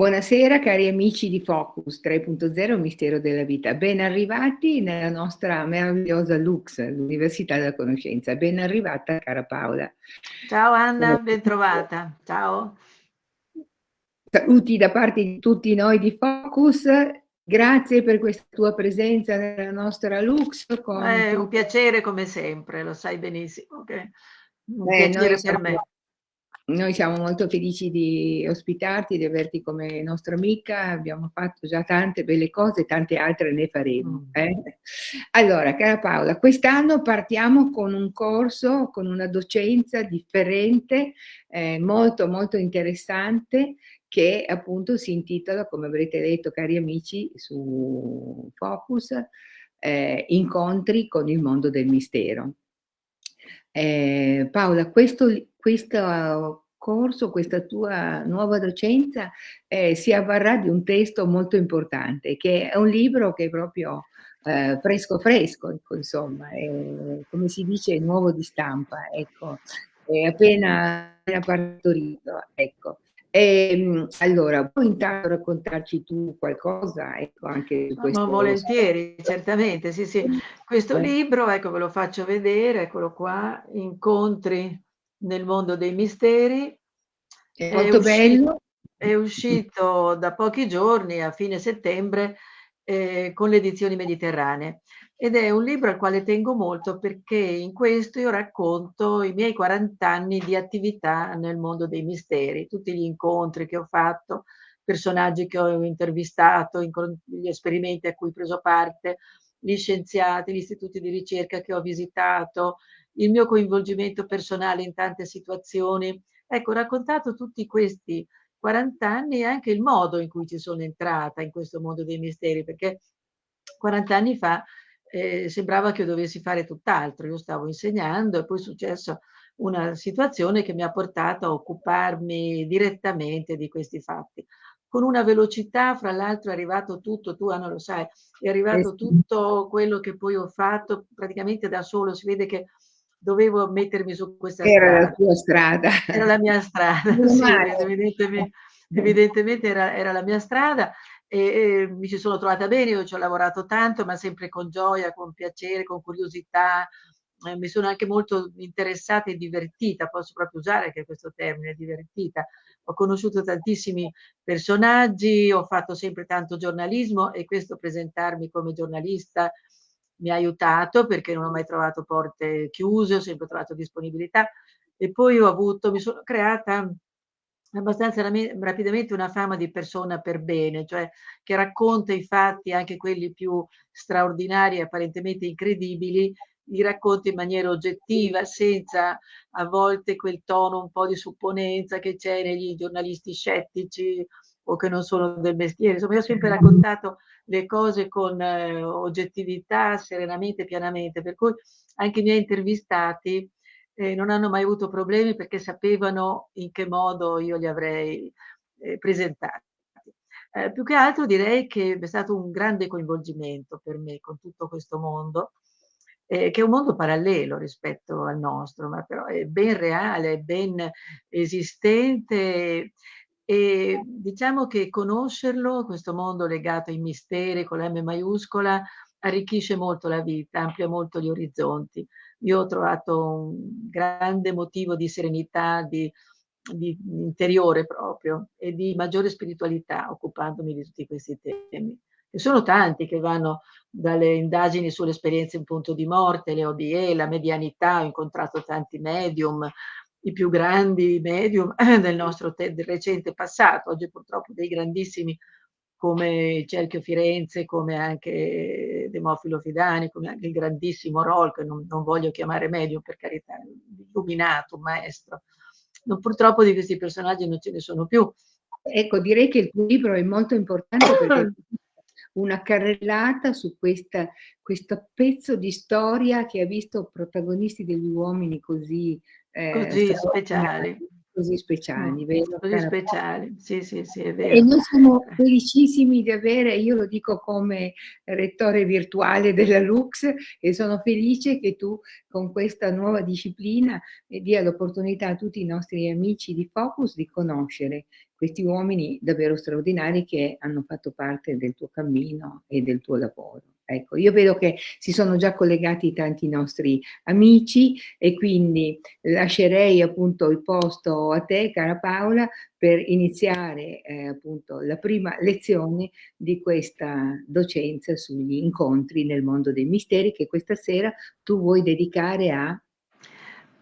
Buonasera cari amici di Focus 3.0 Mistero della Vita, ben arrivati nella nostra meravigliosa Lux, l'Università della Conoscenza. Ben arrivata cara Paola. Ciao Anna, ben trovata. Ciao. Saluti da parte di tutti noi di Focus, grazie per questa tua presenza nella nostra Lux. È un piacere come sempre, lo sai benissimo. Che... Un eh, piacere per me. Noi siamo molto felici di ospitarti, di averti come nostra amica, abbiamo fatto già tante belle cose, tante altre ne faremo. Mm. Eh? Allora, cara Paola, quest'anno partiamo con un corso, con una docenza differente, eh, molto molto interessante, che appunto si intitola, come avrete letto cari amici, su Focus, eh, Incontri con il mondo del mistero. Eh, Paola, questo, questo corso, questa tua nuova docenza eh, si avvarrà di un testo molto importante, che è un libro che è proprio eh, fresco fresco, ecco, insomma, è, come si dice, nuovo di stampa, ecco, è appena, appena partorito, ecco. E, ehm, allora, puoi intanto raccontarci tu qualcosa? Ecco, anche su questo. No, volentieri, certamente, sì, sì. Questo eh. libro, ecco, ve lo faccio vedere, eccolo qua, Incontri nel mondo dei misteri. È molto è bello. È uscito da pochi giorni, a fine settembre, eh, con le edizioni mediterranee ed è un libro al quale tengo molto perché in questo io racconto i miei 40 anni di attività nel mondo dei misteri, tutti gli incontri che ho fatto, personaggi che ho intervistato, gli esperimenti a cui ho preso parte, gli scienziati, gli istituti di ricerca che ho visitato, il mio coinvolgimento personale in tante situazioni. Ecco, ho raccontato tutti questi 40 anni e anche il modo in cui ci sono entrata in questo mondo dei misteri, perché 40 anni fa eh, sembrava che io dovessi fare tutt'altro. Io stavo insegnando e poi è successa una situazione che mi ha portato a occuparmi direttamente di questi fatti. Con una velocità, fra l'altro è arrivato tutto, tu Anna lo sai, è arrivato tutto quello che poi ho fatto praticamente da solo, si vede che dovevo mettermi su questa era strada. Era la tua strada. Era la mia strada, sì, evidentemente, evidentemente era, era, la mia strada e, e, mi ci sono trovata bene, io ci ho lavorato tanto, ma sempre con gioia, con piacere, con curiosità. Eh, mi sono anche molto interessata e divertita, posso proprio usare anche questo termine, divertita. Ho conosciuto tantissimi personaggi, ho fatto sempre tanto giornalismo e questo presentarmi come giornalista mi ha aiutato perché non ho mai trovato porte chiuse, ho sempre trovato disponibilità e poi ho avuto, mi sono creata abbastanza rapidamente una fama di persona per bene, cioè che racconta i fatti, anche quelli più straordinari e apparentemente incredibili, li racconta in maniera oggettiva, senza a volte quel tono un po' di supponenza che c'è negli giornalisti scettici o che non sono del mestiere. Insomma, io ho sempre raccontato le cose con eh, oggettività, serenamente, pianamente, per cui anche i miei intervistati eh, non hanno mai avuto problemi perché sapevano in che modo io li avrei eh, presentati. Eh, più che altro direi che è stato un grande coinvolgimento per me con tutto questo mondo, eh, che è un mondo parallelo rispetto al nostro, ma però è ben reale, ben esistente e diciamo che conoscerlo, questo mondo legato ai misteri con la M maiuscola, arricchisce molto la vita, amplia molto gli orizzonti io ho trovato un grande motivo di serenità, di, di interiore proprio e di maggiore spiritualità occupandomi di tutti questi temi. E sono tanti che vanno dalle indagini sulle esperienze in punto di morte, le OBE, la medianità, ho incontrato tanti medium, i più grandi medium del nostro del recente passato, oggi purtroppo dei grandissimi come Cerchio Firenze, come anche Demofilo Fidani, come anche il grandissimo Roll, che non, non voglio chiamare medio per carità, illuminato, maestro. Non, purtroppo di questi personaggi non ce ne sono più. Ecco, direi che il tuo libro è molto importante perché una carrellata su questa, questo pezzo di storia che ha visto protagonisti degli uomini così, eh, così speciali così speciali, vero? Così speciali, sì, sì, sì, è vero. E noi siamo felicissimi di avere, io lo dico come rettore virtuale della Lux, e sono felice che tu con questa nuova disciplina dia l'opportunità a tutti i nostri amici di Focus di conoscere questi uomini davvero straordinari che hanno fatto parte del tuo cammino e del tuo lavoro. Ecco, io vedo che si sono già collegati tanti nostri amici e quindi lascerei appunto il posto a te, cara Paola, per iniziare eh, appunto la prima lezione di questa docenza sugli incontri nel mondo dei misteri che questa sera tu vuoi dedicare a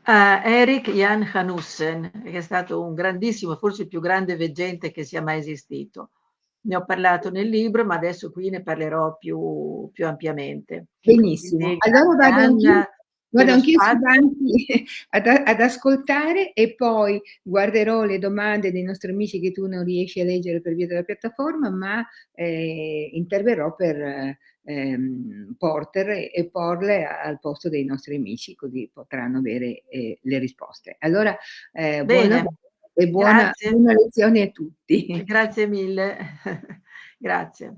Uh, Eric Jan Hanussen, che è stato un grandissimo, forse il più grande veggente che sia mai esistito. Ne ho parlato nel libro, ma adesso qui ne parlerò più, più ampiamente. Benissimo. Allora vado anch'io, vado anch'io avanti ad, ad, ascoltare e poi guarderò le domande dei nostri amici che tu non riesci a leggere per via della piattaforma, ma eh, interverrò per ehm, porter e porle al posto dei nostri amici, così potranno avere eh, le risposte. Allora, eh, buona e buona, buona lezione a tutti. Grazie mille. Grazie.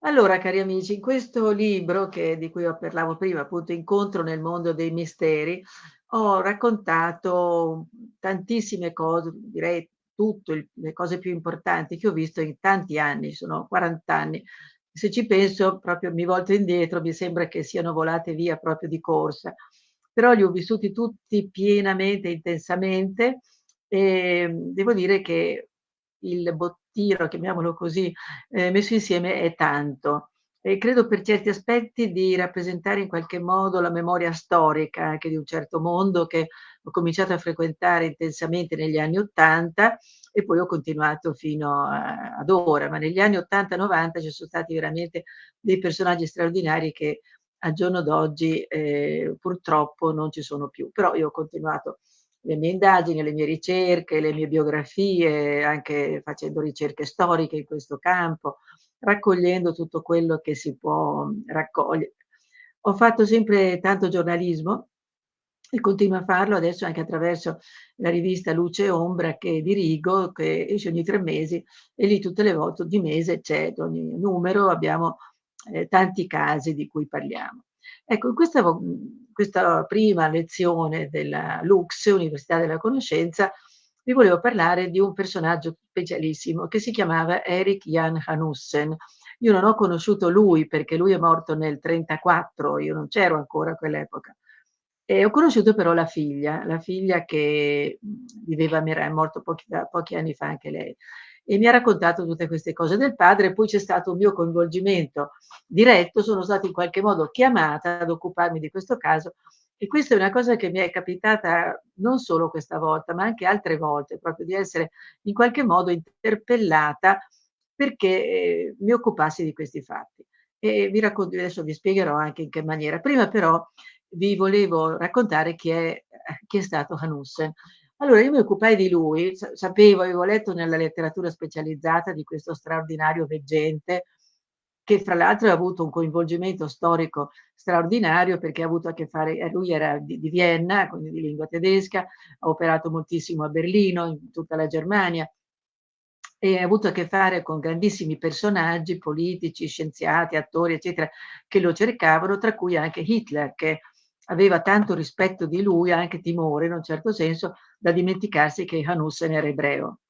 Allora, cari amici, in questo libro che, di cui ho parlavo prima, appunto Incontro nel mondo dei misteri, ho raccontato tantissime cose, direi tutte le cose più importanti che ho visto in tanti anni, sono 40 anni se ci penso, proprio mi volto indietro, mi sembra che siano volate via proprio di corsa. Però li ho vissuti tutti pienamente, intensamente e devo dire che il bottino, chiamiamolo così, eh, messo insieme è tanto. E credo per certi aspetti di rappresentare in qualche modo la memoria storica anche di un certo mondo che ho cominciato a frequentare intensamente negli anni Ottanta e poi ho continuato fino a, ad ora, ma negli anni 80-90 ci sono stati veramente dei personaggi straordinari che al giorno d'oggi eh, purtroppo non ci sono più, però io ho continuato le mie indagini, le mie ricerche, le mie biografie, anche facendo ricerche storiche in questo campo, raccogliendo tutto quello che si può raccogliere. Ho fatto sempre tanto giornalismo, e continuo a farlo adesso anche attraverso la rivista Luce e Ombra che dirigo, che esce ogni tre mesi e lì tutte le volte, ogni mese c'è, ogni numero abbiamo eh, tanti casi di cui parliamo. Ecco, in questa, questa prima lezione della Lux, Università della Conoscenza, vi volevo parlare di un personaggio specialissimo che si chiamava Eric Jan Hanussen. Io non ho conosciuto lui perché lui è morto nel 1934, io non c'ero ancora a quell'epoca. E ho conosciuto però la figlia, la figlia che viveva a Mirai, è morto pochi, pochi anni fa anche lei, e mi ha raccontato tutte queste cose del padre, poi c'è stato un mio coinvolgimento diretto, sono stata in qualche modo chiamata ad occuparmi di questo caso e questa è una cosa che mi è capitata non solo questa volta, ma anche altre volte, proprio di essere in qualche modo interpellata perché eh, mi occupassi di questi fatti. E vi racconto, adesso vi spiegherò anche in che maniera. Prima però vi volevo raccontare chi è, chi è stato Hanussen. Allora io mi occupai di lui, sapevo, avevo letto nella letteratura specializzata di questo straordinario veggente, che fra l'altro ha avuto un coinvolgimento storico straordinario perché ha avuto a che fare, eh, lui era di, di Vienna, quindi di lingua tedesca, ha operato moltissimo a Berlino, in tutta la Germania, e ha avuto a che fare con grandissimi personaggi politici, scienziati, attori, eccetera, che lo cercavano, tra cui anche Hitler, che aveva tanto rispetto di lui, anche timore in un certo senso, da dimenticarsi che Hanussen era ebreo.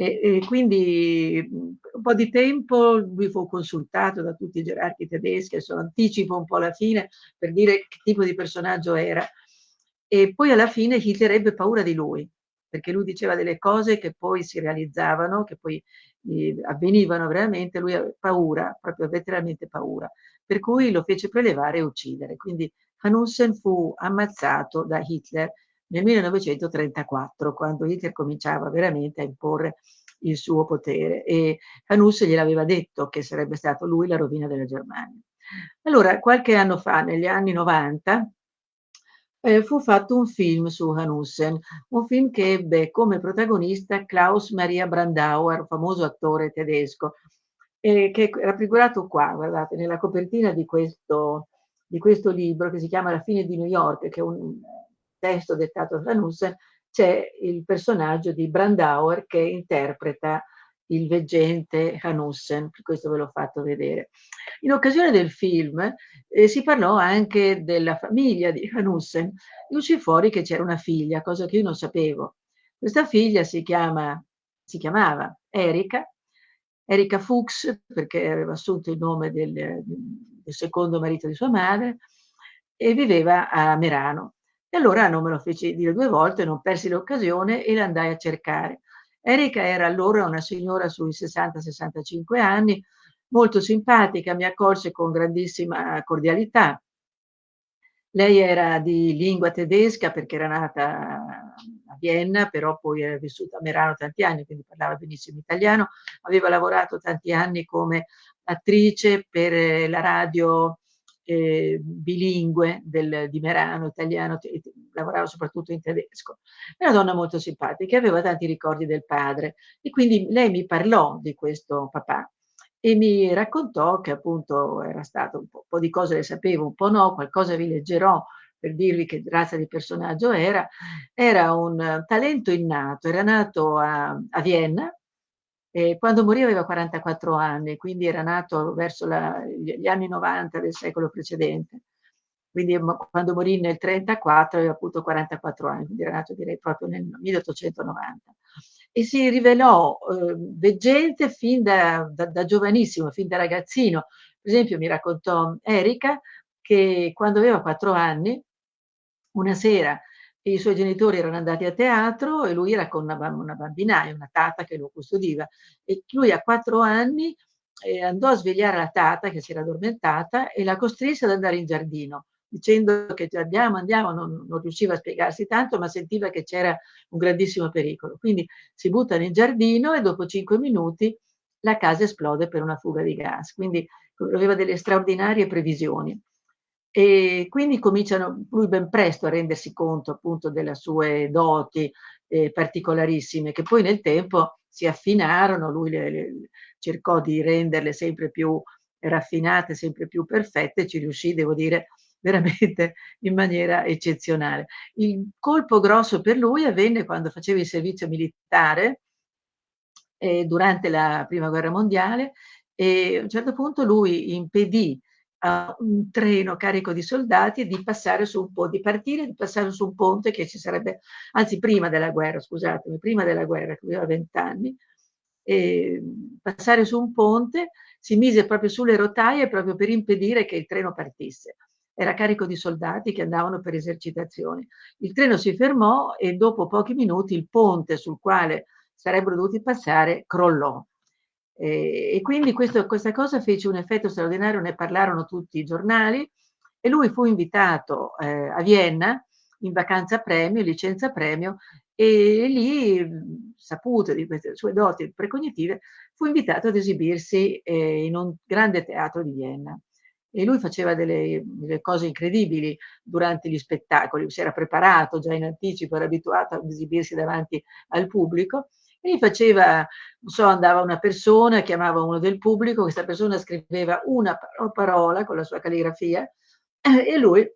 E, e, quindi un po' di tempo lui fu consultato da tutti i gerarchi tedeschi, adesso anticipo un po' la fine per dire che tipo di personaggio era. E poi alla fine Hitler ebbe paura di lui, perché lui diceva delle cose che poi si realizzavano, che poi eh, avvenivano veramente, lui aveva paura, proprio letteralmente paura, per cui lo fece prelevare e uccidere. Quindi Hanussen fu ammazzato da Hitler nel 1934, quando Hitler cominciava veramente a imporre il suo potere e Hanussen gliel'aveva detto che sarebbe stato lui la rovina della Germania. Allora, qualche anno fa, negli anni 90, eh, fu fatto un film su Hanussen, un film che ebbe come protagonista Klaus Maria Brandauer, famoso attore tedesco, eh, che è raffigurato qua, guardate, nella copertina di questo, di questo libro che si chiama La fine di New York, che è un testo dettato da Hanussen, c'è il personaggio di Brandauer che interpreta il veggente Hanussen, questo ve l'ho fatto vedere. In occasione del film eh, si parlò anche della famiglia di Hanussen e uscì fuori che c'era una figlia, cosa che io non sapevo. Questa figlia si chiama si chiamava Erika, Erika Fuchs, perché aveva assunto il nome del, del secondo marito di sua madre, e viveva a Merano. E allora non me lo feci dire due volte, non persi l'occasione e l'andai a cercare. Erika era allora una signora sui 60-65 anni, molto simpatica, mi accolse con grandissima cordialità. Lei era di lingua tedesca perché era nata a Vienna, però poi era vissuta a Merano tanti anni, quindi parlava benissimo italiano. Aveva lavorato tanti anni come attrice per la radio eh, bilingue del, di Merano, italiano, lavorava soprattutto in tedesco. È una donna molto simpatica, aveva tanti ricordi del padre e quindi lei mi parlò di questo papà e mi raccontò che appunto era stato un po', un po', di cose le sapevo, un po' no, qualcosa vi leggerò per dirvi che razza di personaggio era, era un talento innato, era nato a, a Vienna, e quando morì aveva 44 anni, quindi era nato verso la, gli anni 90 del secolo precedente. Quindi quando morì nel 34 aveva appunto 44 anni, quindi era nato direi proprio nel 1890 e si rivelò eh, veggente fin da, da, da, giovanissimo, fin da ragazzino. Per esempio mi raccontò Erika che quando aveva quattro anni, una sera i suoi genitori erano andati a teatro e lui era con una, una bambinaia, una tata che lo custodiva e lui a quattro anni eh, andò a svegliare la tata che si era addormentata e la costrinse ad andare in giardino dicendo che andiamo, andiamo, non, non, riusciva a spiegarsi tanto, ma sentiva che c'era un grandissimo pericolo. Quindi si butta nel giardino e dopo cinque minuti la casa esplode per una fuga di gas. Quindi aveva delle straordinarie previsioni. E quindi cominciano lui ben presto a rendersi conto appunto delle sue doti eh, particolarissime, che poi nel tempo si affinarono, lui le, le, cercò di renderle sempre più raffinate, sempre più perfette, ci riuscì, devo dire, veramente in maniera eccezionale. Il colpo grosso per lui avvenne quando faceva il servizio militare eh, durante la prima guerra mondiale e a un certo punto lui impedì a un treno carico di soldati di passare su un ponte, di partire di passare su un ponte che ci sarebbe, anzi prima della guerra, scusatemi, prima della guerra, che aveva vent'anni, passare su un ponte, si mise proprio sulle rotaie proprio per impedire che il treno partisse era carico di soldati che andavano per esercitazioni. Il treno si fermò e dopo pochi minuti il ponte sul quale sarebbero dovuti passare crollò. E, e quindi questo, questa cosa fece un effetto straordinario, ne parlarono tutti i giornali e lui fu invitato eh, a Vienna in vacanza premio, licenza premio e lì, saputo di queste sue doti precognitive, fu invitato ad esibirsi eh, in un grande teatro di Vienna. E lui faceva delle, delle, cose incredibili durante gli spettacoli, si era preparato già in anticipo, era abituato ad esibirsi davanti al pubblico e faceva, non so, andava una persona, chiamava uno del pubblico, questa persona scriveva una parola con la sua calligrafia e lui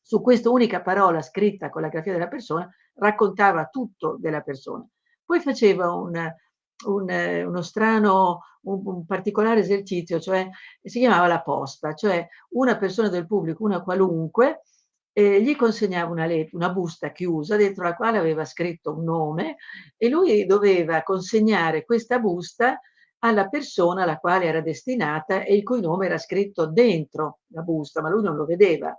su questa unica parola scritta con la grafia della persona raccontava tutto della persona. Poi faceva un, un, uno strano, un, un, particolare esercizio, cioè si chiamava la posta, cioè una persona del pubblico, una qualunque, eh, gli consegnava una, una busta chiusa dentro la quale aveva scritto un nome e lui doveva consegnare questa busta alla persona alla quale era destinata e il cui nome era scritto dentro la busta, ma lui non lo vedeva.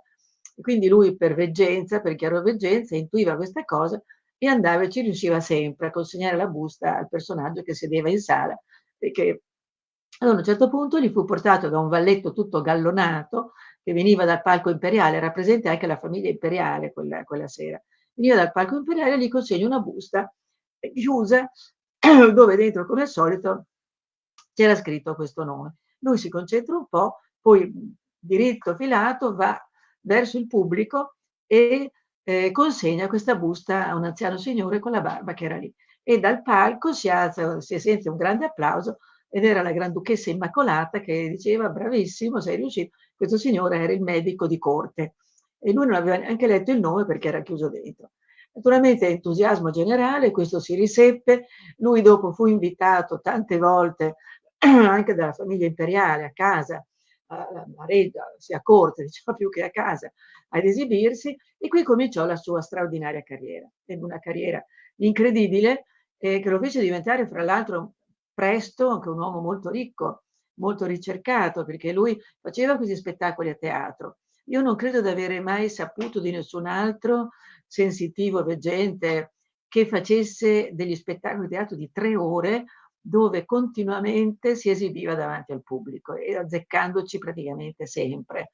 E quindi lui per veggenza, per chiaroveggenza, intuiva questa cosa e andava e ci riusciva sempre a consegnare la busta al personaggio che sedeva in sala perché ad un certo punto gli fu portato da un valletto tutto gallonato che veniva dal palco imperiale, era presente anche la famiglia imperiale quella, quella sera, veniva dal palco imperiale e gli consegna una busta chiusa dove dentro come al solito c'era scritto questo nome. Lui si concentra un po', poi diritto filato va verso il pubblico e eh, consegna questa busta a un anziano signore con la barba che era lì. E dal palco si alza, si sente un grande applauso ed era la Granduchessa Immacolata che diceva bravissimo, sei riuscito. Questo signore era il medico di corte e lui non aveva neanche letto il nome perché era chiuso dentro. Naturalmente entusiasmo generale, questo si riseppe, lui dopo fu invitato tante volte anche dalla famiglia imperiale a casa a, Reggio, sia a corte, diciamo più che a casa, ad esibirsi e qui cominciò la sua straordinaria carriera. Ebbe una carriera incredibile e che lo fece diventare fra l'altro presto anche un uomo molto ricco, molto ricercato, perché lui faceva questi spettacoli a teatro. Io non credo di avere mai saputo di nessun altro sensitivo, veggente, che facesse degli spettacoli di teatro di tre ore dove continuamente si esibiva davanti al pubblico e azzeccandoci praticamente sempre.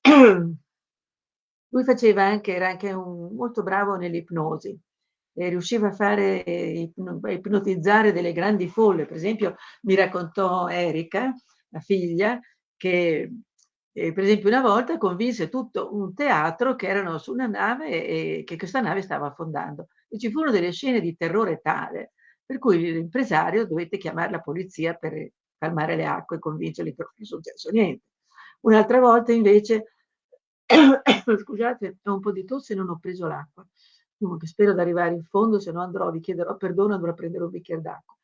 Lui faceva anche, era anche un, molto bravo nell'ipnosi, e riusciva a fare, a ipnotizzare delle grandi folle. Per esempio mi raccontò Erika, la figlia, che eh, per esempio una volta convinse tutto un teatro che erano su una nave e che questa nave stava affondando e ci furono delle scene di terrore tale per cui l'impresario dovette chiamare la polizia per calmare le acque e convincerli che non è successo niente. Un'altra volta invece, scusate, ho un po' di tosse e non ho preso l'acqua. Spero di arrivare in fondo, se no andrò, vi chiederò perdono, andrò a prendere un bicchiere d'acqua.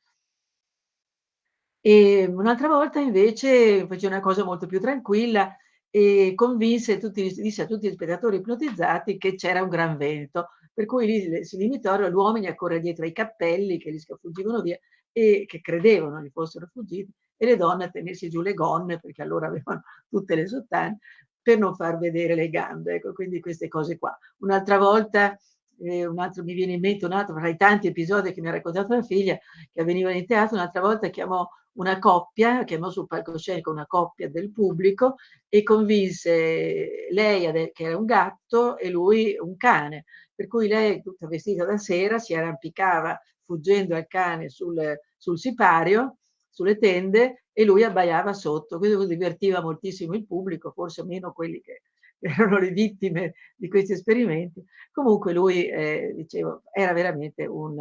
E un'altra volta invece fece una cosa molto più tranquilla e convinse tutti, disse a tutti gli spettatori ipnotizzati che c'era un gran vento, per cui lì si limitarono gli uomini a correre dietro ai cappelli che li scafuggivano via e che credevano li fossero fuggiti e le donne a tenersi giù le gonne perché allora avevano tutte le sottane per non far vedere le gambe, ecco, quindi queste cose qua. Un'altra volta eh, un altro, mi viene in mente un altro tra i tanti episodi che mi ha raccontato la figlia che avvenivano in teatro, un'altra volta chiamò una coppia, chiamò sul palcoscenico una coppia del pubblico e convinse lei che era un gatto e lui un cane, per cui lei tutta vestita da sera si arrampicava fuggendo al cane sul, sul sipario, sulle tende e lui abbaiava sotto, questo divertiva moltissimo il pubblico, forse meno quelli che erano le vittime di questi esperimenti. Comunque lui, eh, dicevo, era veramente un,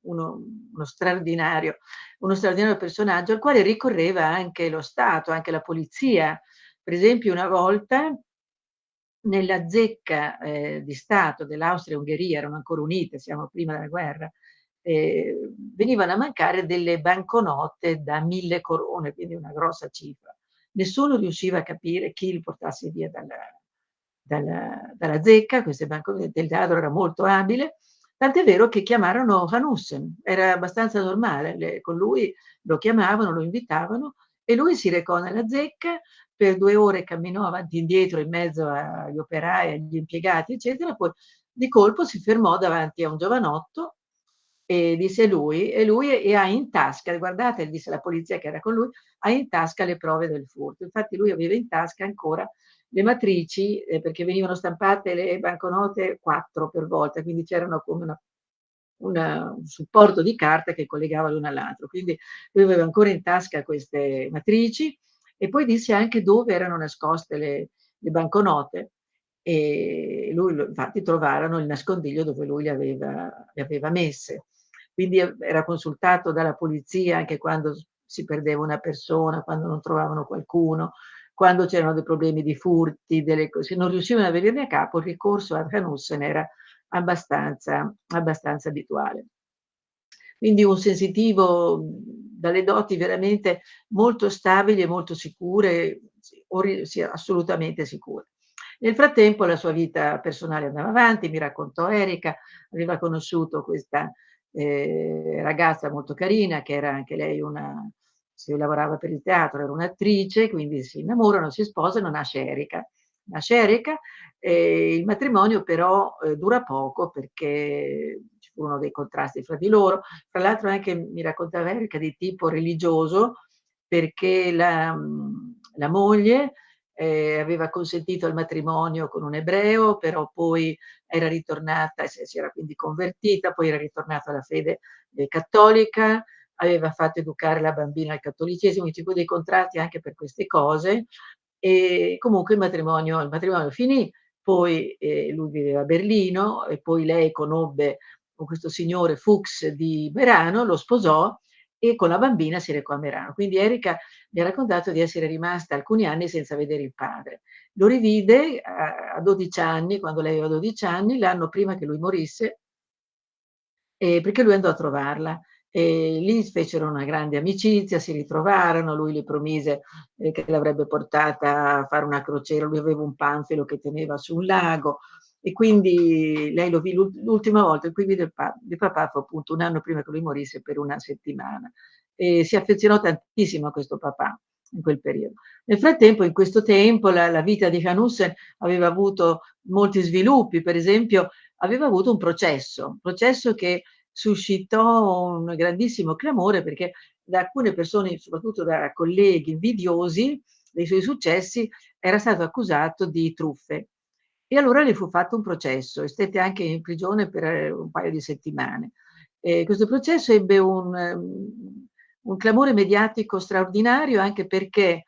uno, uno, straordinario, uno straordinario personaggio al quale ricorreva anche lo Stato, anche la polizia. Per esempio una volta nella zecca eh, di Stato dell'Austria-Ungheria, erano ancora unite, siamo prima della guerra, eh, venivano a mancare delle banconote da mille corone, quindi una grossa cifra. Nessuno riusciva a capire chi li portasse via dalla, dalla, dalla zecca, queste banconote, del ladro era molto abile, Tant'è vero che chiamarono Hanussen, era abbastanza normale, le, con lui lo chiamavano, lo invitavano e lui si recò nella zecca, per due ore camminò avanti e indietro in mezzo agli operai, agli impiegati, eccetera, poi di colpo si fermò davanti a un giovanotto e disse lui, e lui e ha in tasca, guardate, disse la polizia che era con lui, ha in tasca le prove del furto. Infatti lui aveva in tasca ancora le matrici, eh, perché venivano stampate le banconote quattro per volta, quindi c'erano come una, una, un supporto di carta che collegava l'una all'altro. Quindi lui aveva ancora in tasca queste matrici e poi disse anche dove erano nascoste le, le banconote e lui infatti trovarono il nascondiglio dove lui le aveva, le aveva messe. Quindi era consultato dalla polizia anche quando si perdeva una persona, quando non trovavano qualcuno, quando c'erano dei problemi di furti, delle cose, non riuscivano a venirne a capo, il ricorso a Hanussen era abbastanza, abbastanza abituale. Quindi un sensitivo dalle doti veramente molto stabili e molto sicure, assolutamente sicure. Nel frattempo la sua vita personale andava avanti, mi raccontò Erika, aveva conosciuto questa eh, ragazza molto carina che era anche lei una, si lavorava per il teatro, era un'attrice, quindi si innamorano, si sposano, nasce Erika. Nasce Erika e il matrimonio però eh, dura poco perché ci furono dei contrasti fra di loro. Tra l'altro anche mi raccontava Erika di tipo religioso perché la, la moglie eh, aveva consentito il matrimonio con un ebreo, però poi era ritornata, si era quindi convertita, poi era ritornata alla fede eh, cattolica, aveva fatto educare la bambina al cattolicesimo, ci fu dei contratti anche per queste cose e comunque il matrimonio, il matrimonio finì, poi eh, lui viveva a Berlino e poi lei conobbe con questo signore Fuchs di Merano, lo sposò e con la bambina si recò a Merano. Quindi Erika mi ha raccontato di essere rimasta alcuni anni senza vedere il padre. Lo rivide a, a 12 anni, quando lei aveva 12 anni, l'anno prima che lui morisse, eh, perché lui andò a trovarla e lì fecero una grande amicizia, si ritrovarono, lui le promise eh, che l'avrebbe portata a fare una crociera, lui aveva un panfilo che teneva su un lago e quindi lei lo vide l'ultima volta in cui vide il, pa il papà fu appunto un anno prima che lui morisse per una settimana e si affezionò tantissimo a questo papà in quel periodo. Nel frattempo, in questo tempo, la, la vita di Hanussen aveva avuto molti sviluppi, per esempio aveva avuto un processo, un processo che suscitò un grandissimo clamore perché da alcune persone, soprattutto da colleghi invidiosi dei suoi successi, era stato accusato di truffe. E allora le fu fatto un processo e stette anche in prigione per eh, un paio di settimane. E questo processo ebbe un, um, un clamore mediatico straordinario anche perché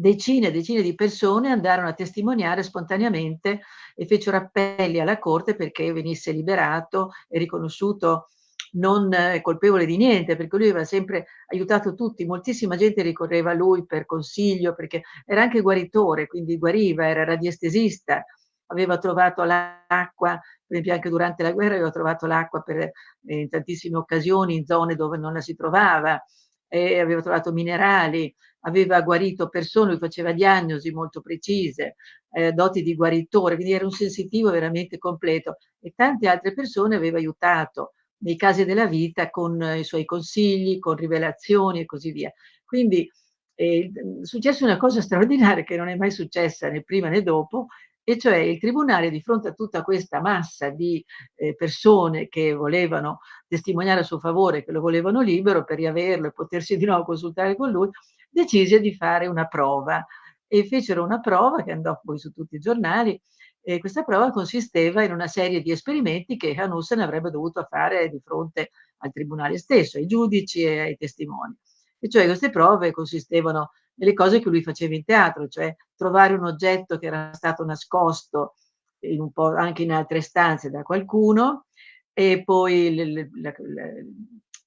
decine e decine di persone andarono a testimoniare spontaneamente e fecero appelli alla Corte perché venisse liberato e riconosciuto non colpevole di niente, perché lui aveva sempre aiutato tutti, moltissima gente ricorreva a lui per consiglio, perché era anche guaritore, quindi guariva, era radiestesista, aveva trovato l'acqua, per esempio anche durante la guerra aveva trovato l'acqua eh, in tantissime occasioni in zone dove non la si trovava, eh, aveva trovato minerali, aveva guarito persone, lui faceva diagnosi molto precise, eh, doti di guaritore, quindi era un sensitivo veramente completo e tante altre persone aveva aiutato nei casi della vita con i suoi consigli, con rivelazioni e così via. Quindi eh, è successa una cosa straordinaria che non è mai successa né prima né dopo, e cioè il tribunale di fronte a tutta questa massa di eh, persone che volevano testimoniare a suo favore, che lo volevano libero per riaverlo e potersi di nuovo consultare con lui, decise di fare una prova e fecero una prova che andò poi su tutti i giornali e questa prova consisteva in una serie di esperimenti che Hanussen avrebbe dovuto fare di fronte al tribunale stesso, ai giudici e ai testimoni. E cioè queste prove consistevano nelle cose che lui faceva in teatro, cioè trovare un oggetto che era stato nascosto in anche in altre stanze da qualcuno e poi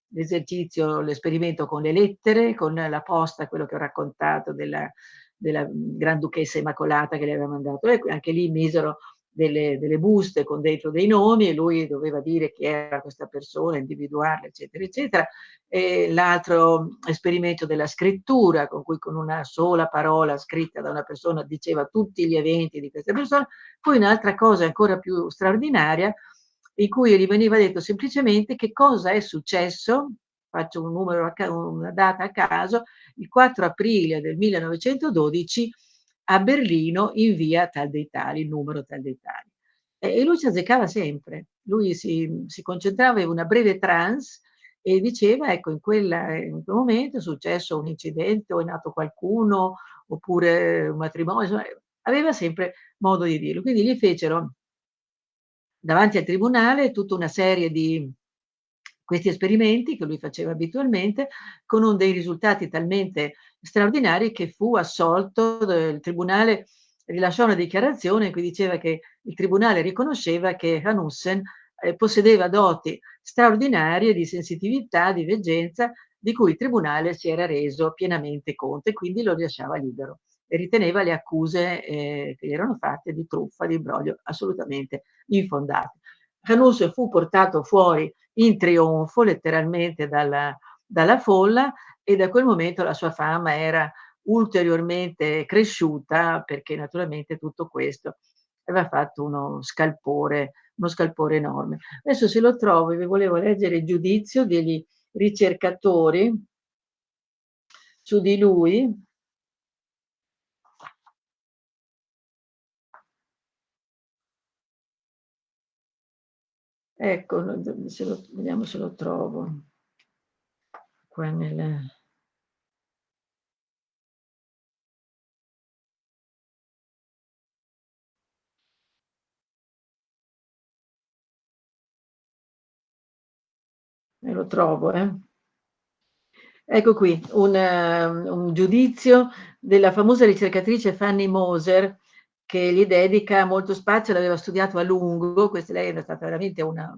l'esercizio, l'esperimento con le lettere, con la posta, quello che ho raccontato della, della Granduchessa Immacolata che le aveva mandato. E anche lì misero delle, delle, buste con dentro dei nomi e lui doveva dire chi era questa persona, individuarla, eccetera, eccetera. L'altro esperimento della scrittura, con cui con una sola parola scritta da una persona diceva tutti gli eventi di questa persona. Poi un'altra cosa ancora più straordinaria, in cui gli veniva detto semplicemente che cosa è successo faccio un numero, una data a caso, il 4 aprile del 1912 a Berlino in via tal dei tali, numero tal dei tali. E lui ci azzeccava sempre, lui si, si concentrava in una breve trance e diceva, ecco, in, quella, in quel momento è successo un incidente o è nato qualcuno, oppure un matrimonio, insomma, aveva sempre modo di dirlo. Quindi gli fecero davanti al tribunale tutta una serie di questi esperimenti che lui faceva abitualmente con dei risultati talmente straordinari che fu assolto, il tribunale rilasciò una dichiarazione in cui diceva che il tribunale riconosceva che Hanussen eh, possedeva doti straordinarie di sensitività, di veggenza, di cui il tribunale si era reso pienamente conto e quindi lo lasciava libero e riteneva le accuse eh, che gli erano fatte di truffa, di imbroglio assolutamente infondate. Hanussen fu portato fuori in trionfo letteralmente dalla, dalla folla e da quel momento la sua fama era ulteriormente cresciuta perché naturalmente tutto questo aveva fatto uno scalpore, uno scalpore enorme. Adesso se lo trovo vi volevo leggere il giudizio degli ricercatori su di lui. Ecco, se lo, vediamo se lo trovo qua nel... Me lo trovo, eh. Ecco qui, un, un giudizio della famosa ricercatrice Fanny Moser, che gli dedica molto spazio, l'aveva studiato a lungo, questa lei era stata veramente una,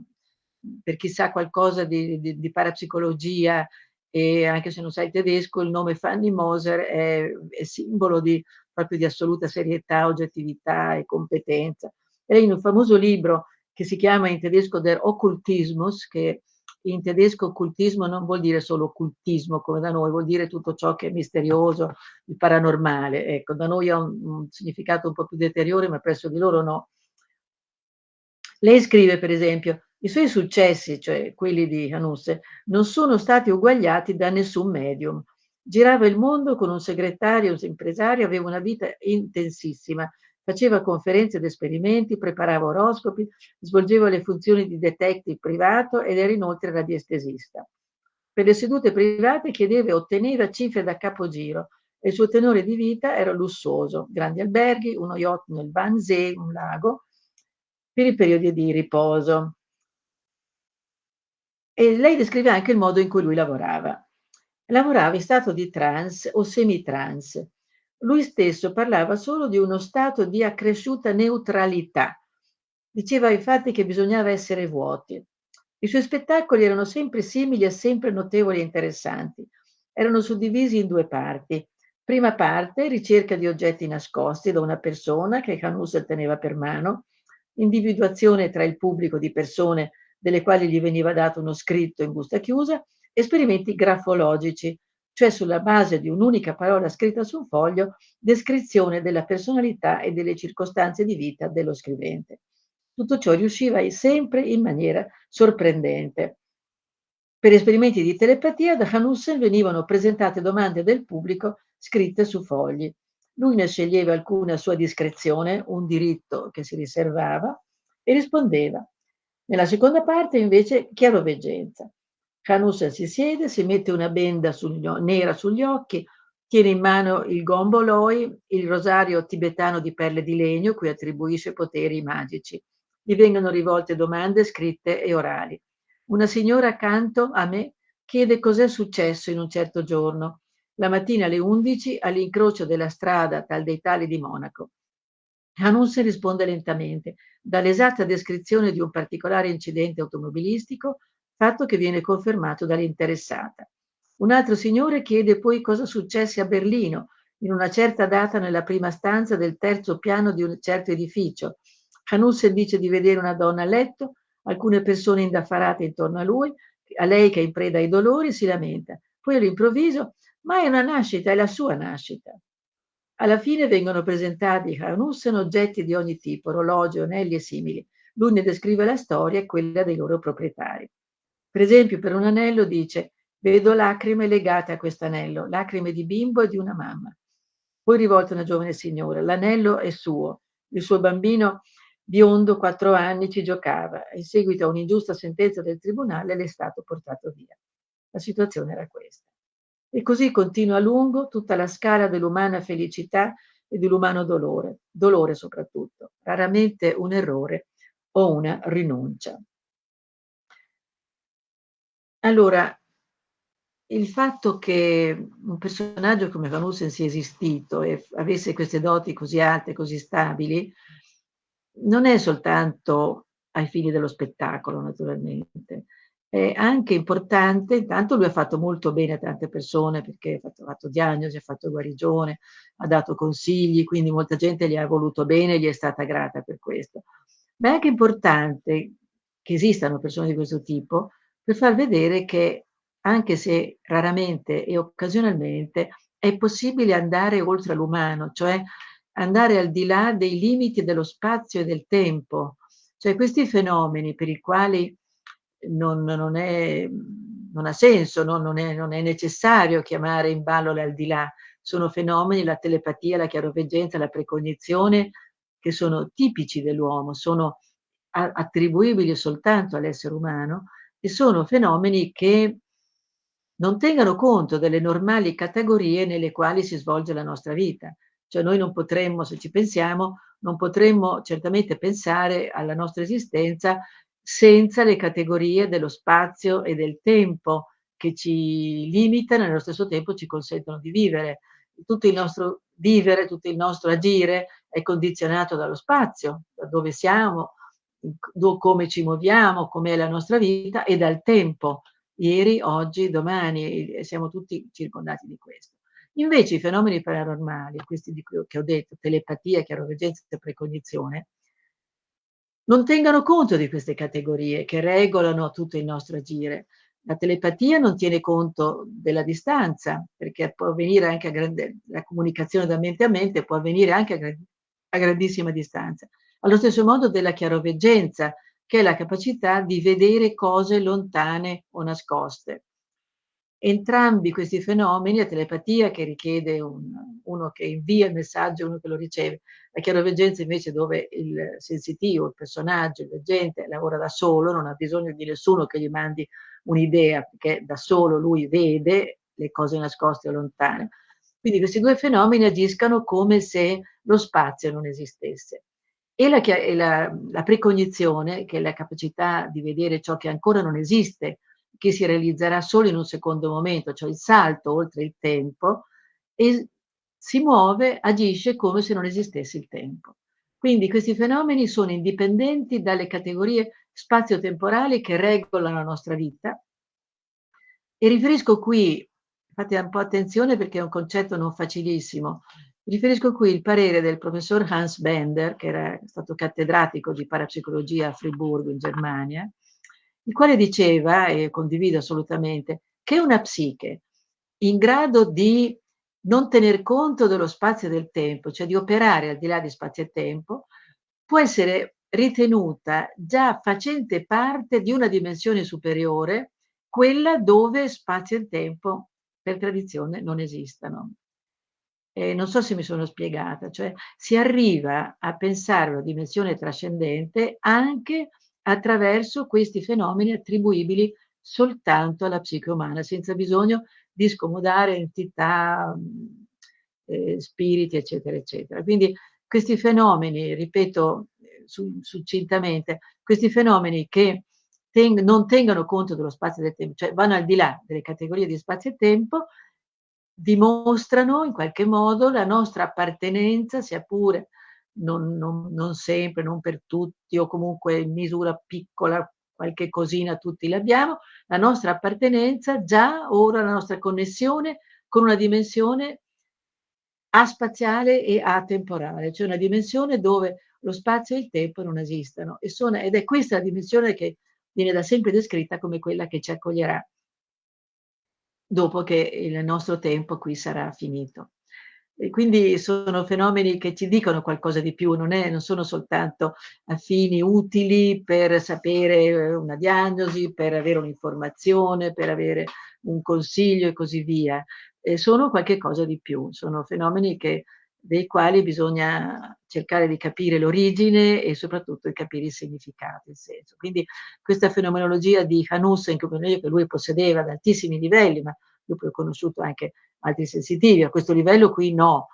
per chi sa qualcosa di, di, di parapsicologia e anche se non sai tedesco, il nome Fanny Moser è, è simbolo di, proprio di assoluta serietà, oggettività e competenza. Lei in un famoso libro che si chiama in tedesco Der Okkultismus, che in tedesco occultismo non vuol dire solo occultismo come da noi, vuol dire tutto ciò che è misterioso, il paranormale. Ecco, da noi ha un, un significato un po' più deteriore, ma presso di loro no. Lei scrive, per esempio, i suoi successi, cioè quelli di Hanusse, non sono stati uguagliati da nessun medium. Girava il mondo con un segretario, un impresario, aveva una vita intensissima, faceva conferenze ed esperimenti, preparava oroscopi, svolgeva le funzioni di detective privato ed era inoltre radiestesista. Per le sedute private chiedeva e otteneva cifre da capogiro e il suo tenore di vita era lussuoso, grandi alberghi, uno yacht nel Wannsee, un lago, per i periodi di riposo. E lei descrive anche il modo in cui lui lavorava. Lavorava in stato di trance o semi-trance. Lui stesso parlava solo di uno stato di accresciuta neutralità. Diceva infatti che bisognava essere vuoti. I suoi spettacoli erano sempre simili e sempre notevoli e interessanti. Erano suddivisi in due parti. Prima parte, ricerca di oggetti nascosti da una persona che Canus teneva per mano, individuazione tra il pubblico di persone delle quali gli veniva dato uno scritto in busta chiusa, esperimenti grafologici, cioè sulla base di un'unica parola scritta su un foglio, descrizione della personalità e delle circostanze di vita dello scrivente. Tutto ciò riusciva sempre in maniera sorprendente. Per esperimenti di telepatia da Hanussen venivano presentate domande del pubblico scritte su fogli. Lui ne sceglieva alcune a sua discrezione, un diritto che si riservava, e rispondeva. Nella seconda parte invece chiaroveggenza. Hanussen si siede, si mette una benda sugli, nera sugli occhi, tiene in mano il gomboloi, il rosario tibetano di perle di legno, cui attribuisce poteri magici. Gli vengono rivolte domande scritte e orali. Una signora accanto a me chiede cos'è successo in un certo giorno la mattina alle 11 all'incrocio della strada tal dei tali di Monaco. Hanussen risponde lentamente, dall'esatta descrizione di un particolare incidente automobilistico, fatto che viene confermato dall'interessata. Un altro signore chiede poi cosa successe a Berlino, in una certa data nella prima stanza del terzo piano di un certo edificio. Hanussen dice di vedere una donna a letto, alcune persone indaffarate intorno a lui, a lei che è in preda ai dolori si lamenta. Poi all'improvviso ma è una nascita, è la sua nascita. Alla fine vengono presentati Hanussen oggetti di ogni tipo, orologi, anelli e simili. Lui ne descrive la storia e quella dei loro proprietari. Per esempio, per un anello dice vedo lacrime legate a questo anello, lacrime di bimbo e di una mamma. Poi rivolta a una giovane signora, l'anello è suo, il suo bambino biondo, quattro anni, ci giocava. In seguito a un'ingiusta sentenza del tribunale le è stato portato via. La situazione era questa. E così continua a lungo tutta la scala dell'umana felicità e dell'umano dolore, dolore soprattutto, raramente un errore o una rinuncia. Allora, il fatto che un personaggio come Van Heusen sia esistito e avesse queste doti così alte, così stabili, non è soltanto ai fini dello spettacolo, naturalmente, è anche importante, intanto lui ha fatto molto bene a tante persone perché ha fatto, ha fatto diagnosi, ha fatto guarigione, ha dato consigli, quindi molta gente gli ha voluto bene e gli è stata grata per questo. Ma è anche importante che esistano persone di questo tipo per far vedere che anche se raramente e occasionalmente è possibile andare oltre l'umano, cioè andare al di là dei limiti dello spazio e del tempo. Cioè questi fenomeni per i quali non, non, è, non ha senso, no? non, è, non, è, necessario chiamare in ballo l'aldilà. Sono fenomeni, la telepatia, la chiaroveggenza, la precognizione, che sono tipici dell'uomo, sono attribuibili soltanto all'essere umano e sono fenomeni che non tengano conto delle normali categorie nelle quali si svolge la nostra vita. Cioè noi non potremmo, se ci pensiamo, non potremmo certamente pensare alla nostra esistenza senza le categorie dello spazio e del tempo che ci limitano e allo stesso tempo ci consentono di vivere. Tutto il nostro vivere, tutto il nostro agire è condizionato dallo spazio, da dove siamo, come ci muoviamo, com'è la nostra vita e dal tempo. Ieri, oggi, domani, siamo tutti circondati di questo. Invece i fenomeni paranormali, questi di cui ho detto, telepatia, chiaroveggenza e precognizione, non tengano conto di queste categorie che regolano tutto il nostro agire. La telepatia non tiene conto della distanza, perché può avvenire anche a grande, la comunicazione da mente a mente può avvenire anche a, a grandissima distanza. Allo stesso modo della chiaroveggenza, che è la capacità di vedere cose lontane o nascoste. Entrambi questi fenomeni, la telepatia che richiede un, uno che invia il messaggio e uno che lo riceve, la chiaroveggenza invece dove il sensitivo, il personaggio, il leggente lavora da solo, non ha bisogno di nessuno che gli mandi un'idea, perché da solo lui vede le cose nascoste o lontane. Quindi questi due fenomeni agiscono come se lo spazio non esistesse. E la, la, la precognizione, che è la capacità di vedere ciò che ancora non esiste, che si realizzerà solo in un secondo momento, cioè il salto oltre il tempo, e si muove, agisce come se non esistesse il tempo. Quindi questi fenomeni sono indipendenti dalle categorie spazio-temporali che regolano la nostra vita. E riferisco qui, fate un po' attenzione perché è un concetto non facilissimo, riferisco qui il parere del professor Hans Bender, che era stato cattedratico di parapsicologia a Friburgo in Germania, il quale diceva, e condivido assolutamente, che una psiche in grado di non tener conto dello spazio e del tempo, cioè di operare al di là di spazio e tempo, può essere ritenuta già facente parte di una dimensione superiore, quella dove spazio e tempo per tradizione non esistano. Eh, non so se mi sono spiegata, cioè si arriva a pensare una dimensione trascendente anche attraverso questi fenomeni attribuibili soltanto alla psiche umana, senza bisogno di scomodare entità, eh, spiriti, eccetera, eccetera. Quindi questi fenomeni, ripeto su, succintamente, questi fenomeni che teng non tengono conto dello spazio e del tempo, cioè vanno al di là delle categorie di spazio e tempo, dimostrano in qualche modo la nostra appartenenza, sia pure non, non, non sempre, non per tutti o comunque in misura piccola, qualche cosina tutti l'abbiamo, la nostra appartenenza già ora la nostra connessione con una dimensione aspaziale e atemporale, cioè una dimensione dove lo spazio e il tempo non esistono sono, ed è questa la dimensione che viene da sempre descritta come quella che ci accoglierà dopo che il nostro tempo qui sarà finito. E quindi sono fenomeni che ci dicono qualcosa di più, non, è, non sono soltanto affini utili per sapere eh, una diagnosi, per avere un'informazione, per avere un consiglio e così via. Eh, sono qualche cosa di più, sono fenomeni che, dei quali bisogna cercare di capire l'origine e soprattutto di capire il significato, il senso. Quindi questa fenomenologia di Hanussen, che lui possedeva ad altissimi livelli, ma io poi ho conosciuto anche altri sensitivi, a questo livello qui no,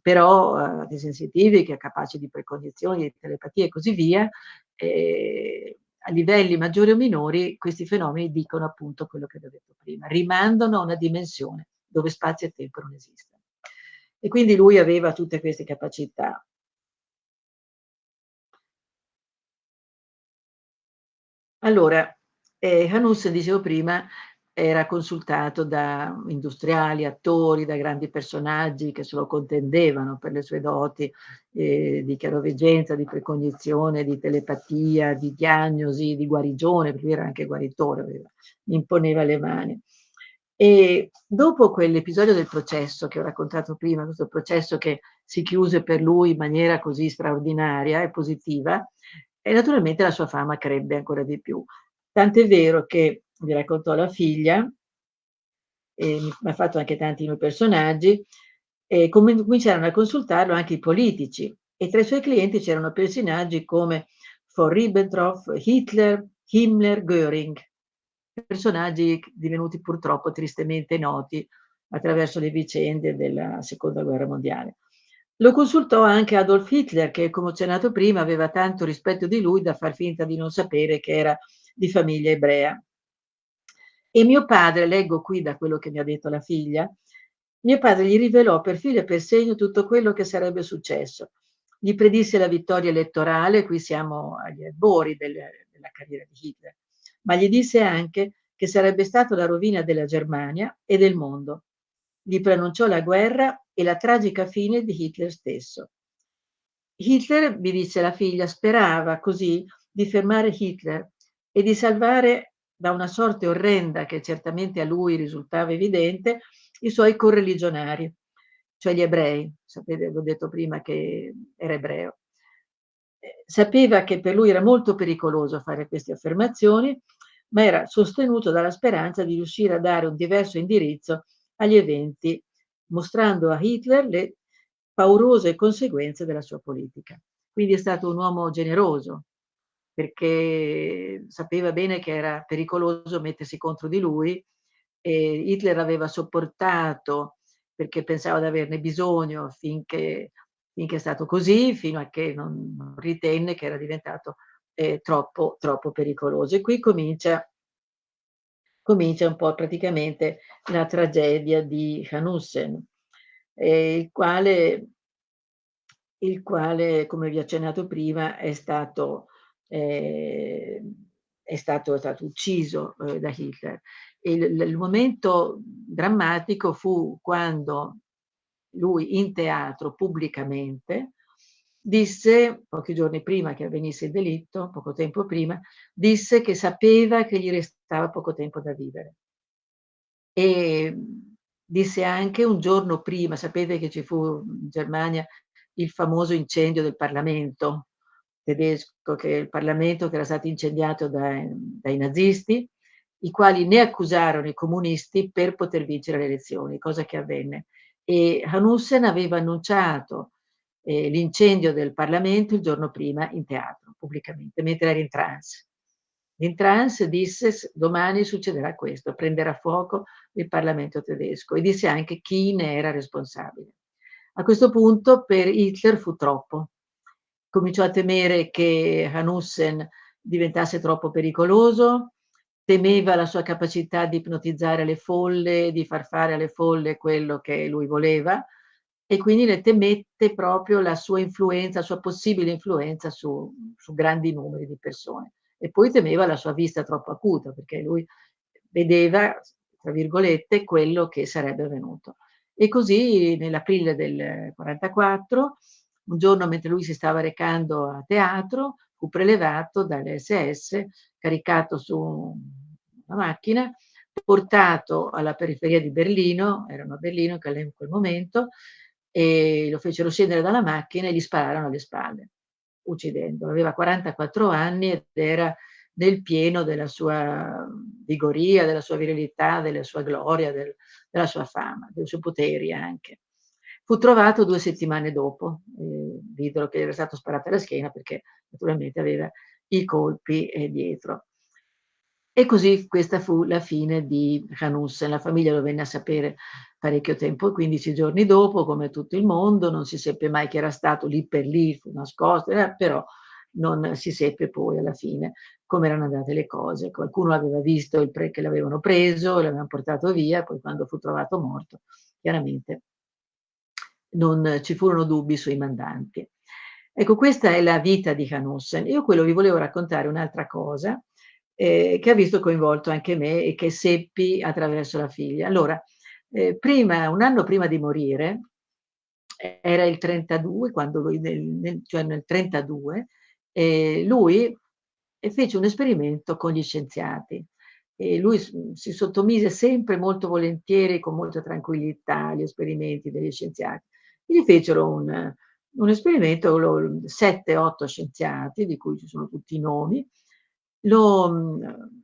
però eh, dei sensitivi che è capaci di precognizioni, di telepatia e così via, eh, a livelli maggiori o minori questi fenomeni dicono appunto quello che vi ho detto prima, rimandano a una dimensione dove spazio e tempo non esistono. E quindi lui aveva tutte queste capacità. Allora, eh, Hanus, dicevo prima, era consultato da industriali, attori, da grandi personaggi che se lo contendevano per le sue doti eh, di chiaroveggenza, di precognizione, di telepatia, di diagnosi, di guarigione, perché lui era anche guaritore, aveva, imponeva le mani. E dopo quell'episodio del processo che ho raccontato prima, questo processo che si chiuse per lui in maniera così straordinaria e positiva, e naturalmente la sua fama crebbe ancora di più. Tant'è vero che mi raccontò la figlia, e mi ha fatto anche tanti nuovi personaggi, e cominciarono a consultarlo anche i politici e tra i suoi clienti c'erano personaggi come von Ribbentrop, Hitler, Himmler, Göring, personaggi divenuti purtroppo tristemente noti attraverso le vicende della seconda guerra mondiale. Lo consultò anche Adolf Hitler, che come ho accennato prima aveva tanto rispetto di lui da far finta di non sapere che era di famiglia ebrea. E mio padre, leggo qui da quello che mi ha detto la figlia, mio padre gli rivelò per filo e per segno tutto quello che sarebbe successo. Gli predisse la vittoria elettorale, qui siamo agli albori del, della carriera di Hitler, ma gli disse anche che sarebbe stata la rovina della Germania e del mondo. Gli pronunciò la guerra e la tragica fine di Hitler stesso. Hitler, mi disse la figlia, sperava così di fermare Hitler e di salvare da una sorte orrenda che certamente a lui risultava evidente, i suoi correligionari, cioè gli ebrei. Sapete, vi ho detto prima che era ebreo. sapeva che per lui era molto pericoloso fare queste affermazioni, ma era sostenuto dalla speranza di riuscire a dare un diverso indirizzo agli eventi, mostrando a Hitler le paurose conseguenze della sua politica. Quindi è stato un uomo generoso, perché sapeva bene che era pericoloso mettersi contro di lui e Hitler aveva sopportato perché pensava di averne bisogno finché, finché è stato così, fino a che non, ritenne che era diventato eh, troppo, troppo pericoloso. E qui comincia, comincia un po' praticamente la tragedia di Hanussen, eh, il quale il quale, come vi ho accennato prima, è stato, eh, è stato, è stato ucciso eh, da Hitler. Il, il, momento drammatico fu quando lui in teatro pubblicamente disse, pochi giorni prima che avvenisse il delitto, poco tempo prima, disse che sapeva che gli restava poco tempo da vivere. E disse anche un giorno prima, sapete che ci fu in Germania il famoso incendio del Parlamento tedesco, che il Parlamento che era stato incendiato dai, dai nazisti, i quali ne accusarono i comunisti per poter vincere le elezioni, cosa che avvenne. E Hanussen aveva annunciato eh, l'incendio del Parlamento il giorno prima in teatro, pubblicamente, mentre era in trance. In trance disse domani succederà questo, prenderà fuoco il Parlamento tedesco e disse anche chi ne era responsabile. A questo punto per Hitler fu troppo. Cominciò a temere che Hanussen diventasse troppo pericoloso, temeva la sua capacità di ipnotizzare le folle, di far fare alle folle quello che lui voleva e quindi ne temette proprio la sua influenza, la sua possibile influenza su, su grandi numeri di persone. E poi temeva la sua vista troppo acuta perché lui vedeva, tra virgolette, quello che sarebbe avvenuto. E così nell'aprile del 44, un giorno mentre lui si stava recando a teatro, fu prelevato dalle SS, caricato su una macchina, portato alla periferia di Berlino, erano a Berlino in quel momento, e lo fecero scendere dalla macchina e gli spararono alle spalle, uccidendolo. Aveva 44 anni ed era nel pieno della sua vigoria, della sua virilità, della sua gloria, del, della sua fama, dei suoi poteri anche. Fu trovato due settimane dopo, eh, videro che era stato sparato alla schiena perché naturalmente aveva i colpi eh, dietro. E così questa fu la fine di Hanussen. La famiglia lo venne a sapere parecchio tempo, 15 giorni dopo, come tutto il mondo, non si seppe mai che era stato lì per lì, fu nascosto, eh, però non si seppe poi alla fine come erano andate le cose. Qualcuno aveva visto il pre che l'avevano preso, l'avevano portato via, poi quando fu trovato morto, chiaramente non ci furono dubbi sui mandanti. Ecco, questa è la vita di Hanussen. Io quello vi volevo raccontare un'altra cosa eh, che ha visto coinvolto anche me e che seppi attraverso la figlia. Allora, eh, prima, un anno prima di morire, era il 32, quando lui, nel, nel, cioè nel 32, eh, lui fece un esperimento con gli scienziati. E lui si sottomise sempre molto volentieri, con molta tranquillità, agli esperimenti degli scienziati. Gli fecero un, un esperimento, sette, otto scienziati, di cui ci sono tutti i nomi, lo,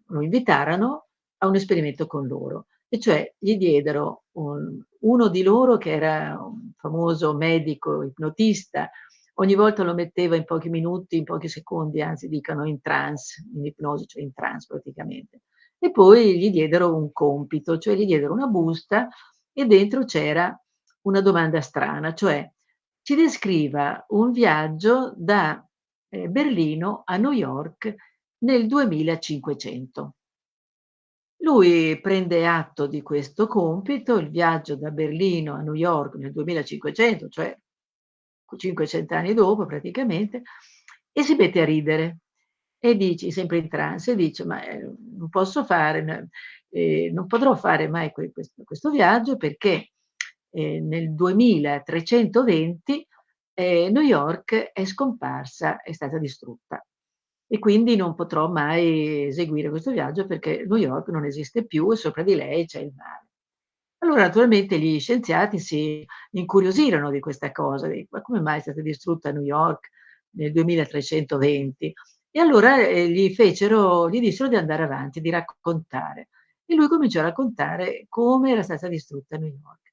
lo invitarono a un esperimento con loro, e cioè gli diedero un, uno di loro che era un famoso medico ipnotista, ogni volta lo metteva in pochi minuti, in pochi secondi, anzi dicono in trance, in ipnosi, cioè in trance praticamente. E poi gli diedero un compito, cioè gli diedero una busta e dentro c'era una domanda strana, cioè ci descriva un viaggio da eh, Berlino a New York nel 2500. Lui prende atto di questo compito, il viaggio da Berlino a New York nel 2500, cioè 500 anni dopo praticamente, e si mette a ridere e dice, sempre in trance, dice, ma eh, non posso fare, eh, non potrò fare mai questo, questo viaggio perché eh, nel 2320 eh, New York è scomparsa, è stata distrutta e quindi non potrò mai eseguire questo viaggio perché New York non esiste più e sopra di lei c'è il mare. Allora naturalmente gli scienziati si incuriosirono di questa cosa, di, ma come mai è stata distrutta New York nel 2320. E allora eh, gli fecero, gli dissero di andare avanti, di raccontare. E lui cominciò a raccontare come era stata distrutta New York.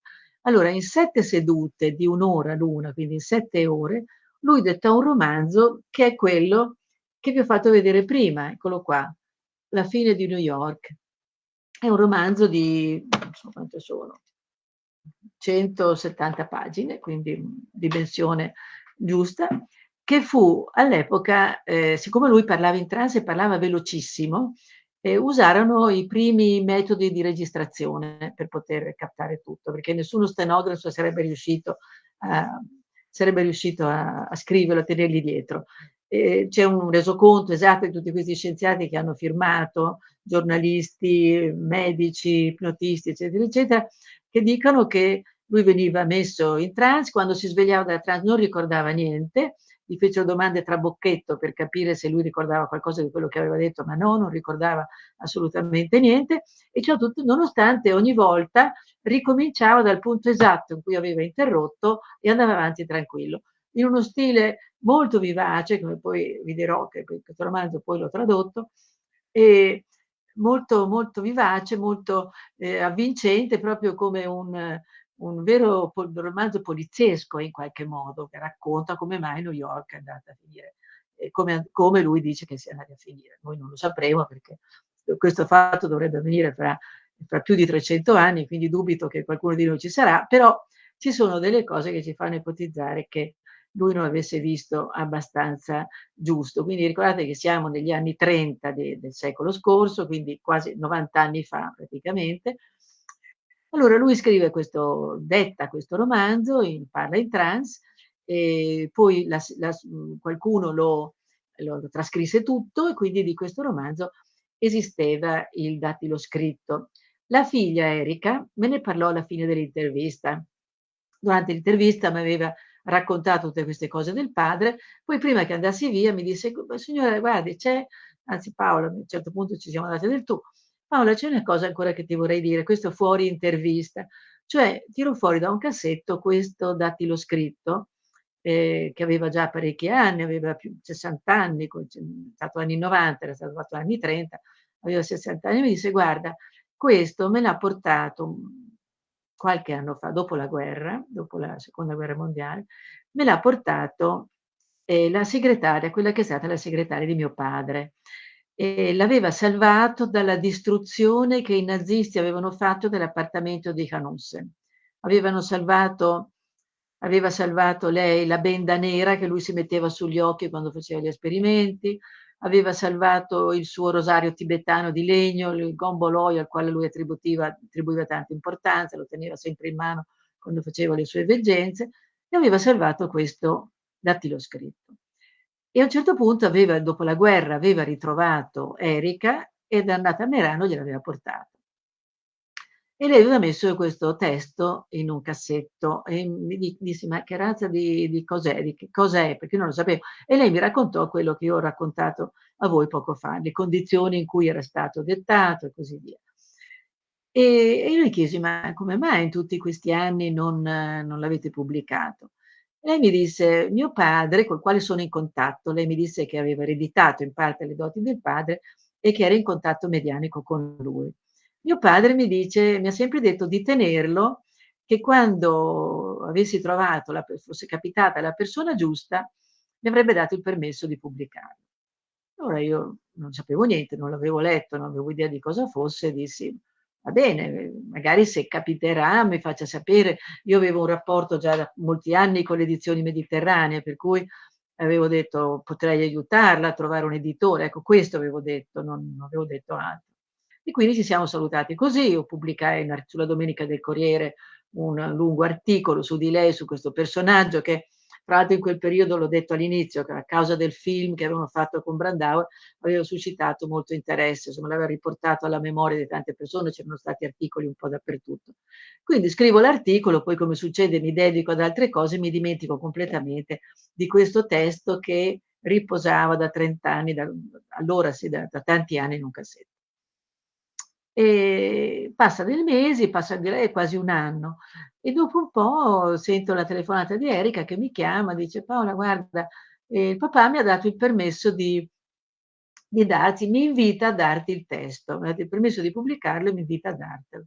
Allora, in sette sedute di un'ora l'una, quindi in sette ore, lui detta un romanzo che è quello che vi ho fatto vedere prima, eccolo qua, La fine di New York. È un romanzo di, non so quante sono, 170 pagine, quindi dimensione giusta, che fu all'epoca, eh, siccome lui parlava in trance e parlava velocissimo, eh, usarono i primi metodi di registrazione per poter captare tutto, perché nessuno stenografo sarebbe riuscito a, sarebbe riuscito a, a scriverlo, a tenerli dietro. Eh, c'è un resoconto esatto di tutti questi scienziati che hanno firmato, giornalisti, medici, ipnotisti, eccetera, eccetera, che dicono che lui veniva messo in trance, quando si svegliava dalla trance non ricordava niente, gli fecero domande tra bocchetto per capire se lui ricordava qualcosa di quello che aveva detto, ma no, non ricordava assolutamente niente, e ciò tutto nonostante ogni volta ricominciava dal punto esatto in cui aveva interrotto e andava avanti tranquillo, in uno stile molto vivace, come poi vi dirò che questo romanzo poi l'ho tradotto, e molto, molto vivace, molto eh, avvincente, proprio come un, un vero romanzo poliziesco in qualche modo, che racconta come mai New York è andata a finire, come come lui dice che sia andata a finire. Noi non lo sapremo perché questo fatto dovrebbe avvenire fra fra più di 300 anni, quindi dubito che qualcuno di noi ci sarà, però ci sono delle cose che ci fanno ipotizzare che lui non avesse visto abbastanza giusto. Quindi ricordate che siamo negli anni 30 de del secolo scorso, quindi quasi 90 anni fa praticamente, allora lui scrive questo detta questo romanzo, in parla in trance, e poi la la qualcuno lo lo trascrisse tutto e quindi di questo romanzo esisteva il dattilo scritto. La figlia Erika me ne parlò alla fine dell'intervista. Durante l'intervista m'aveva raccontato tutte queste cose del padre, poi prima che andassi via mi disse: "Signora guardi c'è" anzi Paola, a un certo punto ci siamo date del tu, Paola, c'è una cosa ancora che ti vorrei dire, questo fuori intervista, cioè tiro fuori da un cassetto questo dattilo scritto, eh, che aveva già parecchi anni, aveva più 60 anni, è stato anni 90, era stato fatto anni 30, aveva 60 anni, mi disse guarda, questo me l'ha portato qualche anno fa, dopo la guerra, dopo la seconda guerra mondiale, me l'ha portato eh, la segretaria, quella che è stata la segretaria di mio padre e l'aveva salvato dalla distruzione che i nazisti avevano fatto dell'appartamento di Hanussen. Avevano salvato aveva salvato lei la benda nera che lui si metteva sugli occhi quando faceva gli esperimenti, aveva salvato il suo rosario tibetano di legno, il gomboloi al quale lui attribuiva, attribuiva tanta importanza, lo teneva sempre in mano quando faceva le sue veggenze, e aveva salvato questo dattilo scritto. E a un certo punto aveva, dopo la guerra, aveva ritrovato Erika ed è andata a Merano e gliel'aveva portato. E lei aveva messo questo testo in un cassetto e mi disse: "Ma che razza di di cos'è? Di che cos'è?" Perché io non lo sapevo. E lei mi raccontò quello che io ho raccontato a voi poco fa, le condizioni in cui era stato dettato e così via. E io le chiesi: "Ma come mai in tutti questi anni non non l'avete pubblicato?" Lei mi disse: "Mio padre", col quale sono in contatto, lei mi disse che aveva ereditato in parte le doti del padre e che era in contatto medianico con lui. Mio padre mi dice mi ha sempre detto di tenerlo, che quando avessi trovato la fosse capitata la persona giusta, mi avrebbe dato il permesso di pubblicarlo. Allora io non sapevo niente, non l'avevo letto, non avevo idea di cosa fosse, dissi Va bene, magari se capiterà mi faccia sapere. Io avevo un rapporto già da molti anni con le edizioni mediterranee, per cui avevo detto potrei aiutarla a trovare un editore. Ecco, questo avevo detto, non, non avevo detto altro. E quindi ci siamo salutati così. Io pubblicai sulla Domenica del Corriere un lungo articolo su di lei, su questo personaggio che tra l'altro in quel periodo, l'ho detto all'inizio, che a causa del film che avevano fatto con Brandauer, aveva suscitato molto interesse, insomma l'aveva riportato alla memoria di tante persone, c'erano stati articoli un po' dappertutto. Quindi scrivo l'articolo, poi come succede mi dedico ad altre cose, mi dimentico completamente di questo testo che riposava da 30 anni, da, allora sì, da, da tanti anni in un cassetto. E passa dei mesi, passa direi quasi un anno e dopo un po' sento la telefonata di Erika che mi chiama, dice: "Paola guarda, e il papà mi ha dato il permesso di di darti mi invita a darti il testo, mi ha dato il permesso di pubblicarlo e mi invita a dartelo.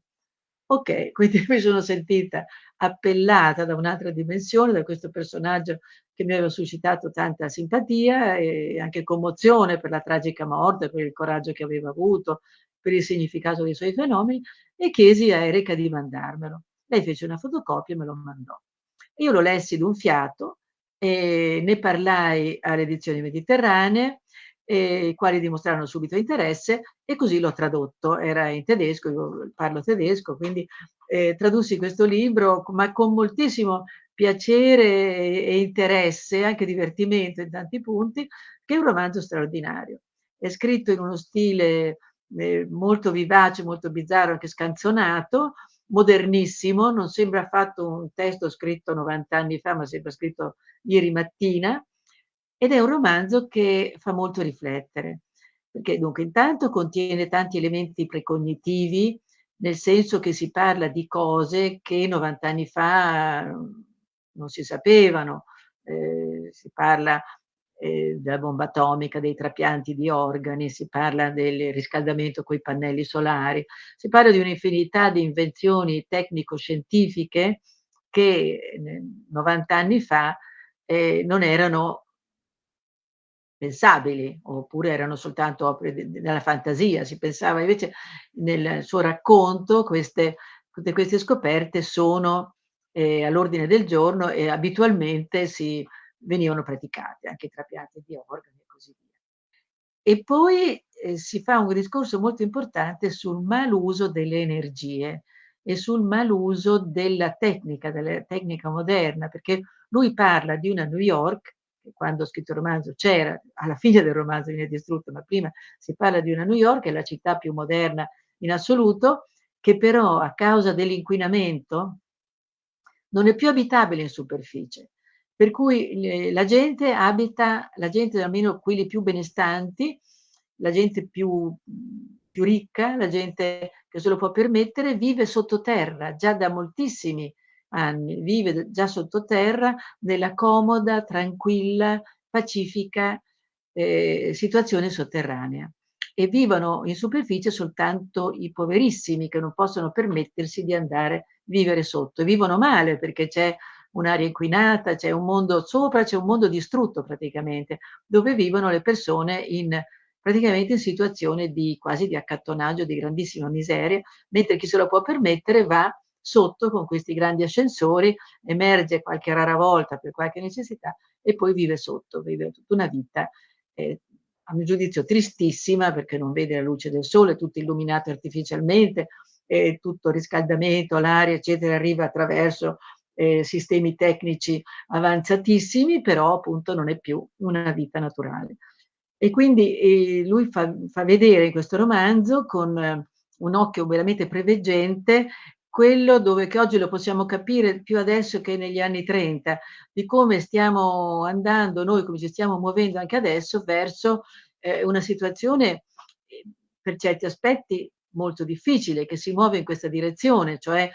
Okay, quindi mi sono sentita appellata da un'altra dimensione, da questo personaggio che mi aveva suscitato tanta simpatia e anche commozione per la tragica morte, per il coraggio che aveva avuto, per il significato dei suoi fenomeni e chiesi a Erika di mandarmelo. Lei fece una fotocopia e me lo mandò. Io lo lessi d'un fiato e ne parlai alle edizioni mediterranee eh, i quali dimostrarono subito interesse e così l'ho tradotto. Era in tedesco, io parlo tedesco, quindi eh, tradussi questo libro, ma con moltissimo piacere e interesse, anche divertimento in tanti punti, che è un romanzo straordinario. È scritto in uno stile eh, molto vivace, molto bizzarro, anche scanzonato, modernissimo, non sembra affatto un testo scritto 90 anni fa, ma sembra scritto ieri mattina, ed è un romanzo che fa molto riflettere, perché dunque intanto contiene tanti elementi precognitivi, nel senso che si parla di cose che 90 anni fa non si sapevano, eh, si parla eh, della bomba atomica, dei trapianti di organi, si parla del riscaldamento coi pannelli solari, si parla di un'infinità di invenzioni tecnico-scientifiche che 90 anni fa eh, non erano pensabili, oppure erano soltanto opere della fantasia. Si pensava invece nel suo racconto queste, tutte queste scoperte sono eh, all'ordine del giorno e abitualmente si venivano praticate, anche trapianti di organi e così via. E poi eh, si fa un discorso molto importante sul maluso delle energie e sul maluso della tecnica, della tecnica moderna, perché lui parla di una New York quando ho scritto il romanzo c'era, alla fine del romanzo viene distrutto, ma prima si parla di una New York, è la città più moderna in assoluto, che però a causa dell'inquinamento non è più abitabile in superficie. Per cui la gente abita, la gente almeno quelli più benestanti, la gente più, più ricca, la gente che se lo può permettere, vive sottoterra già da moltissimi anni anni, vive già sottoterra nella comoda, tranquilla, pacifica eh, situazione sotterranea e vivono in superficie soltanto i poverissimi che non possono permettersi di andare a vivere sotto. Vivono male perché c'è un'aria inquinata, c'è un mondo sopra, c'è un mondo distrutto praticamente, dove vivono le persone in praticamente in situazione di quasi di accattonaggio, di grandissima miseria, mentre chi se lo può permettere va sotto con questi grandi ascensori, emerge qualche rara volta per qualche necessità e poi vive sotto, vive tutta una vita, eh, a mio giudizio tristissima perché non vede la luce del sole, tutto illuminato artificialmente, eh, tutto riscaldamento, l'aria eccetera arriva attraverso eh, sistemi tecnici avanzatissimi, però appunto non è più una vita naturale. E quindi eh, lui fa, fa, vedere in questo romanzo con eh, un occhio veramente preveggente quello dove che oggi lo possiamo capire più adesso che negli anni 30, di come stiamo andando noi, come ci stiamo muovendo anche adesso verso eh, una situazione eh, per certi aspetti molto difficile, che si muove in questa direzione, cioè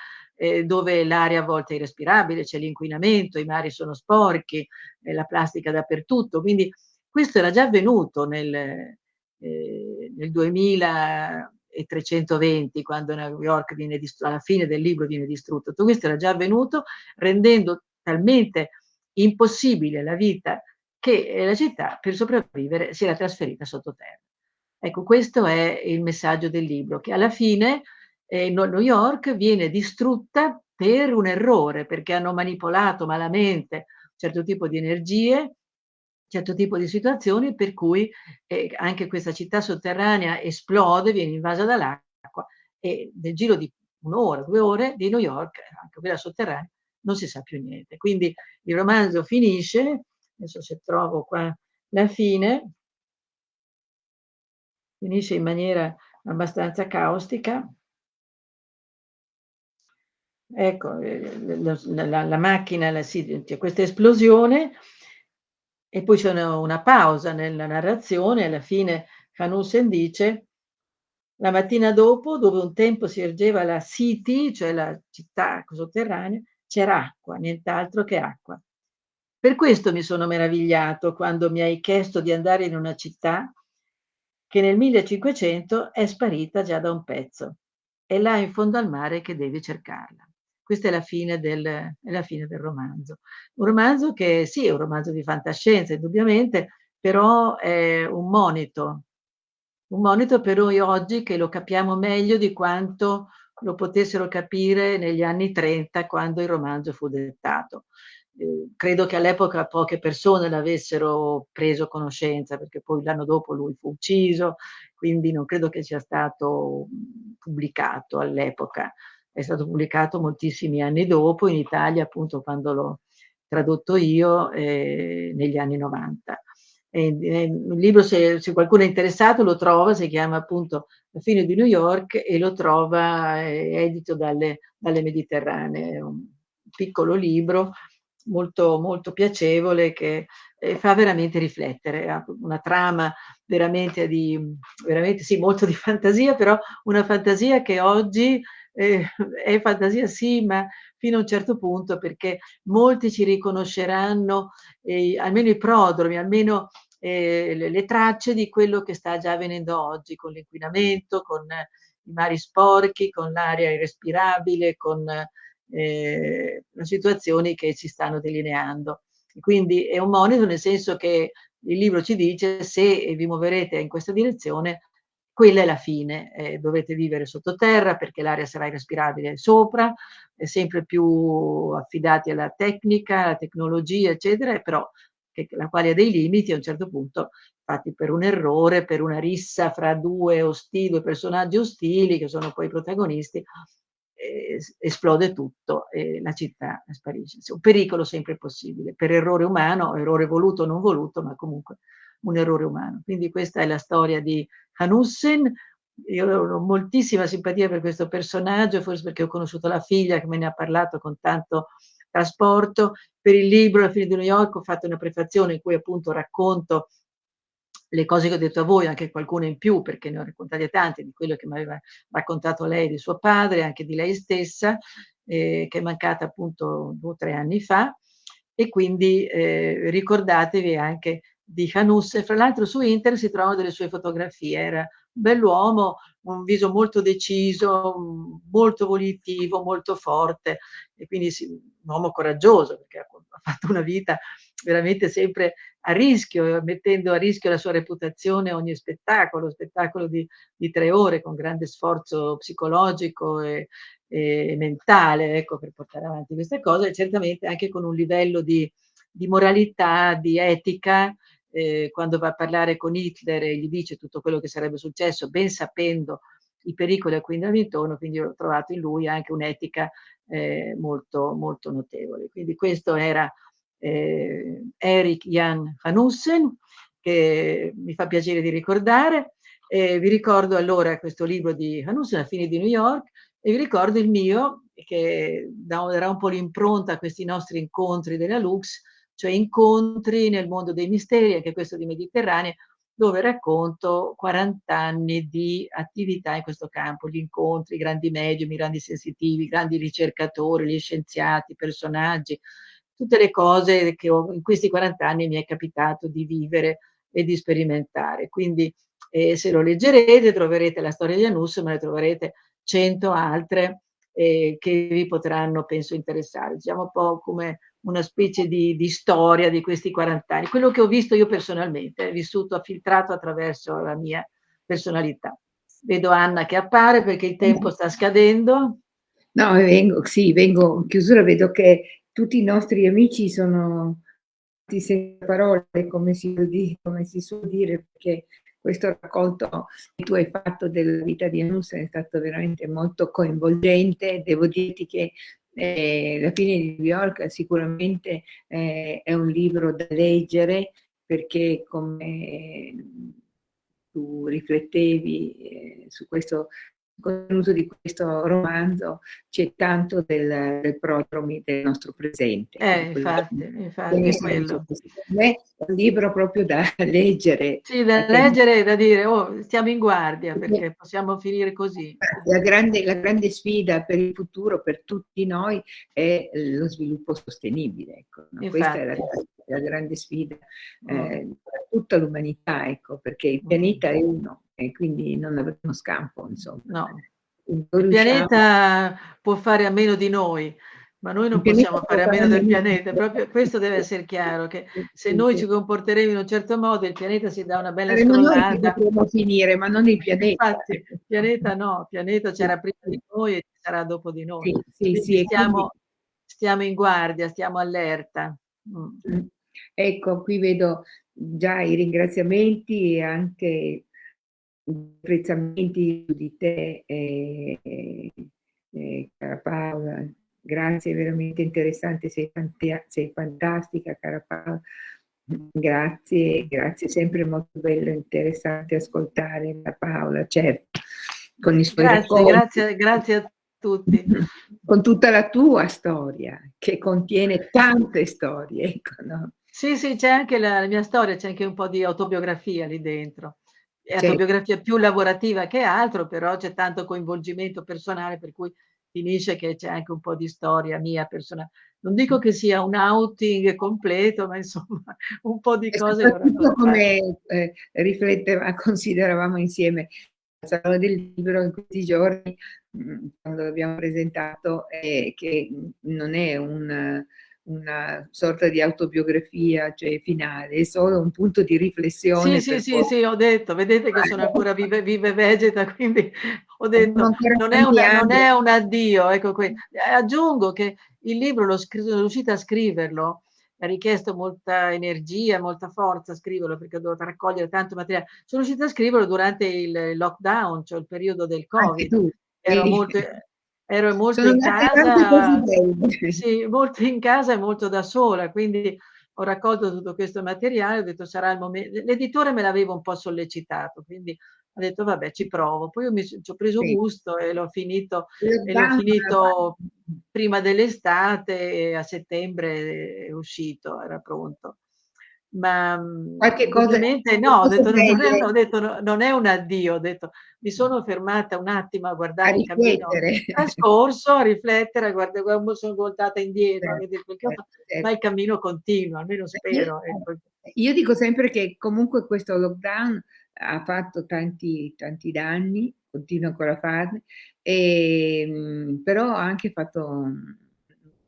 eh, dove l'aria a volte è irrespirabile, c'è l'inquinamento, i mari sono sporchi, eh, la plastica dappertutto. Quindi questo era già avvenuto nel, eh, nel 2000 e 320 quando New York viene distrutto, alla fine del libro viene distrutto. Tutto questo era già avvenuto rendendo talmente impossibile la vita che la città per sopravvivere si era trasferita sottoterra. Ecco, questo è il messaggio del libro, che alla fine eh, New York viene distrutta per un errore, perché hanno manipolato malamente un certo tipo di energie certo tipo di situazioni per cui eh, anche questa città sotterranea esplode, viene invasa dall'acqua e nel giro di un'ora, due ore di New York, anche quella sotterranea, non si sa più niente. Quindi il romanzo finisce, adesso se trovo qua la fine, finisce in maniera abbastanza caustica. Ecco, eh, la, la, la macchina, la, c'è questa esplosione e poi c'è una, una pausa nella narrazione, alla fine Hanussen dice la mattina dopo, dove un tempo si ergeva la City, cioè la città sotterranea, c'era acqua, nient'altro che acqua. Per questo mi sono meravigliato quando mi hai chiesto di andare in una città che nel 1500 è sparita già da un pezzo. È là in fondo al mare che devi cercarla. Questa è la fine del, è la fine del romanzo. Un romanzo che sì, è un romanzo di fantascienza, indubbiamente, però è un monito, un monito per noi oggi che lo capiamo meglio di quanto lo potessero capire negli anni 30 quando il romanzo fu dettato. Eh, credo che all'epoca poche persone l'avessero preso conoscenza perché poi l'anno dopo lui fu ucciso, quindi non credo che sia stato pubblicato all'epoca. È stato pubblicato moltissimi anni dopo, in Italia appunto quando l'ho tradotto io eh, negli anni 90. il libro, se, se, qualcuno è interessato, lo trova, si chiama appunto La fine di New York e lo trova, è edito dalle, dalle Mediterranee, un piccolo libro molto, molto piacevole che eh, fa veramente riflettere, ha una trama veramente di, veramente sì, molto di fantasia, però una fantasia che oggi eh, è fantasia sì, ma fino a un certo punto perché molti ci riconosceranno, eh, almeno i prodromi, almeno eh, le, le, tracce di quello che sta già avvenendo oggi con l'inquinamento, con i mari sporchi, con l'aria irrespirabile, con eh, situazioni che si stanno delineando. Quindi è un monito nel senso che il libro ci dice se vi muoverete in questa direzione, quella è la fine, eh, dovete vivere sottoterra perché l'aria sarà irrespirabile sopra, è sempre più affidati alla tecnica, alla tecnologia, eccetera, però che, la quale ha dei limiti a un certo punto, infatti per un errore, per una rissa fra due ostili, due personaggi ostili che sono poi i protagonisti, esplode tutto e la città sparisce. Un pericolo sempre possibile, per errore umano, errore voluto o non voluto, ma comunque un errore umano. Quindi questa è la storia di Hanussen. Io ho moltissima simpatia per questo personaggio, forse perché ho conosciuto la figlia che me ne ha parlato con tanto trasporto. Per il libro La fine di New York ho fatto una prefazione in cui appunto racconto le cose che ho detto a voi, anche qualcune in più, perché ne ho raccontate tante, di quello che mi aveva raccontato lei di suo padre, anche di lei stessa, eh, che è mancata appunto due o tre anni fa, e quindi eh, ricordatevi anche di Hanus, e fra l'altro su internet si trovano delle sue fotografie, era un bell'uomo, un viso molto deciso, molto volitivo, molto forte, e quindi sì, un uomo coraggioso, perché ha fatto una vita veramente sempre a rischio, mettendo a rischio la sua reputazione ogni spettacolo, spettacolo di, di tre ore con grande sforzo psicologico e, e, mentale, ecco, per portare avanti queste cose, e certamente anche con un livello di, di moralità, di etica, eh, quando va a parlare con Hitler e gli dice tutto quello che sarebbe successo, ben sapendo i pericoli a cui andava intorno, quindi ho trovato in lui anche un'etica eh, molto, molto notevole. Quindi questo era eh, Eric Jan Hanussen, che mi fa piacere di ricordare. Eh, vi ricordo allora questo libro di Hanussen, La fine di New York, e vi ricordo il mio, che darà un po' l'impronta a questi nostri incontri della Lux, cioè incontri nel mondo dei misteri, anche questo di Mediterranea, dove racconto 40 anni di attività in questo campo, gli incontri, i grandi medium, i grandi sensitivi, i grandi ricercatori, gli scienziati, personaggi, tutte le cose che ho, in questi 40 anni mi è capitato di vivere e di sperimentare. Quindi eh, se lo leggerete troverete la storia di Anus, ma ne troverete cento altre eh, che vi potranno, penso, interessare. Diciamo un po' come una specie di, di, storia di questi 40 anni. Quello che ho visto io personalmente, vissuto, filtrato attraverso la mia personalità. Vedo Anna che appare perché il tempo sta scadendo. No, vengo, sì, vengo in chiusura, vedo che tutti i nostri amici sono senza parole, come si, come si suol dire, perché questo racconto che tu hai fatto della vita di Anus è stato veramente molto coinvolgente. Devo dirti che eh, La fine di New York sicuramente eh, è un libro da leggere perché come tu riflettevi eh, su questo contenuto di questo romanzo c'è tanto del, del prodromi del nostro presente. Eh, infatti, infatti è quello. è un libro proprio da leggere. Sì, da leggere e da dire, oh, stiamo in guardia perché possiamo finire così. La grande, la grande sfida per il futuro, per tutti noi, è lo sviluppo sostenibile. Ecco, no? Questa è la, la, grande sfida mm. eh, per tutta l'umanità, ecco, perché il pianeta è uno e quindi non avremo scampo, insomma. No. Il pianeta può fare a meno di noi, ma noi non possiamo fare a meno del pianeta, proprio questo deve essere chiaro, che se noi ci comporteremo in un certo modo, il pianeta si dà una bella scrollata. Noi finire, ma non il pianeta. Infatti, il pianeta no, il pianeta c'era prima di noi e ci sarà dopo di noi. Sì, sì, sì stiamo, stiamo, in guardia, stiamo allerta. Mm. Ecco, qui vedo già i ringraziamenti e anche apprezzamenti di te, eh, eh, cara Paola. Grazie, veramente interessante, sei, sei fantastica, cara Paola. Grazie, grazie, sempre molto bello e interessante ascoltare la Paola, certo, con i suoi grazie, grazie, grazie a tutti. Con tutta la tua storia, che contiene tante storie. Ecco, no? Sì, sì, c'è anche la, la mia storia, c'è anche un po' di autobiografia lì dentro. È sì. autobiografia più lavorativa che altro, però c'è tanto coinvolgimento personale, per cui finisce che c'è anche un po' di storia mia personale. Non dico che sia un outing completo, ma insomma un po' di cose. Come eh, rifletteva, consideravamo insieme al Salone del Libro in questi giorni, mm, quando l'abbiamo presentato, eh, che non è un una sorta di autobiografia cioè finale, è solo un punto di riflessione. Sì, sì, sì, sì, ho detto, vedete che sono ancora vive, vive vegeta, quindi ho detto, non è, una, non è un addio. Ecco qui. Aggiungo che il libro l'ho sono riuscita a scriverlo, ha richiesto molta energia, molta forza a scriverlo perché ho dovuto raccogliere tanto materiale. Sono riuscita a scriverlo durante il lockdown, cioè il periodo del Covid. Ero molto, ero molto Sono in casa, sì, molto in casa e molto da sola, quindi ho raccolto tutto questo materiale, ho detto sarà il momento, l'editore me l'aveva un po' sollecitato, quindi ho detto vabbè ci provo, poi io mi ci ho preso sì. gusto e l'ho finito, e l'ho finito prima dell'estate e a settembre è uscito, era pronto ma qualche cosa no, ho detto, non, ho detto no, non è un addio, ho detto mi sono fermata un attimo a guardare a il cammino trascorso, a riflettere, a guardare come sono voltata indietro, certo, certo, certo. ma il cammino continua, almeno spero. Io, ecco. io dico sempre che comunque questo lockdown ha fatto tanti, tanti danni, continua ancora a farne, e, ehm, però ha anche fatto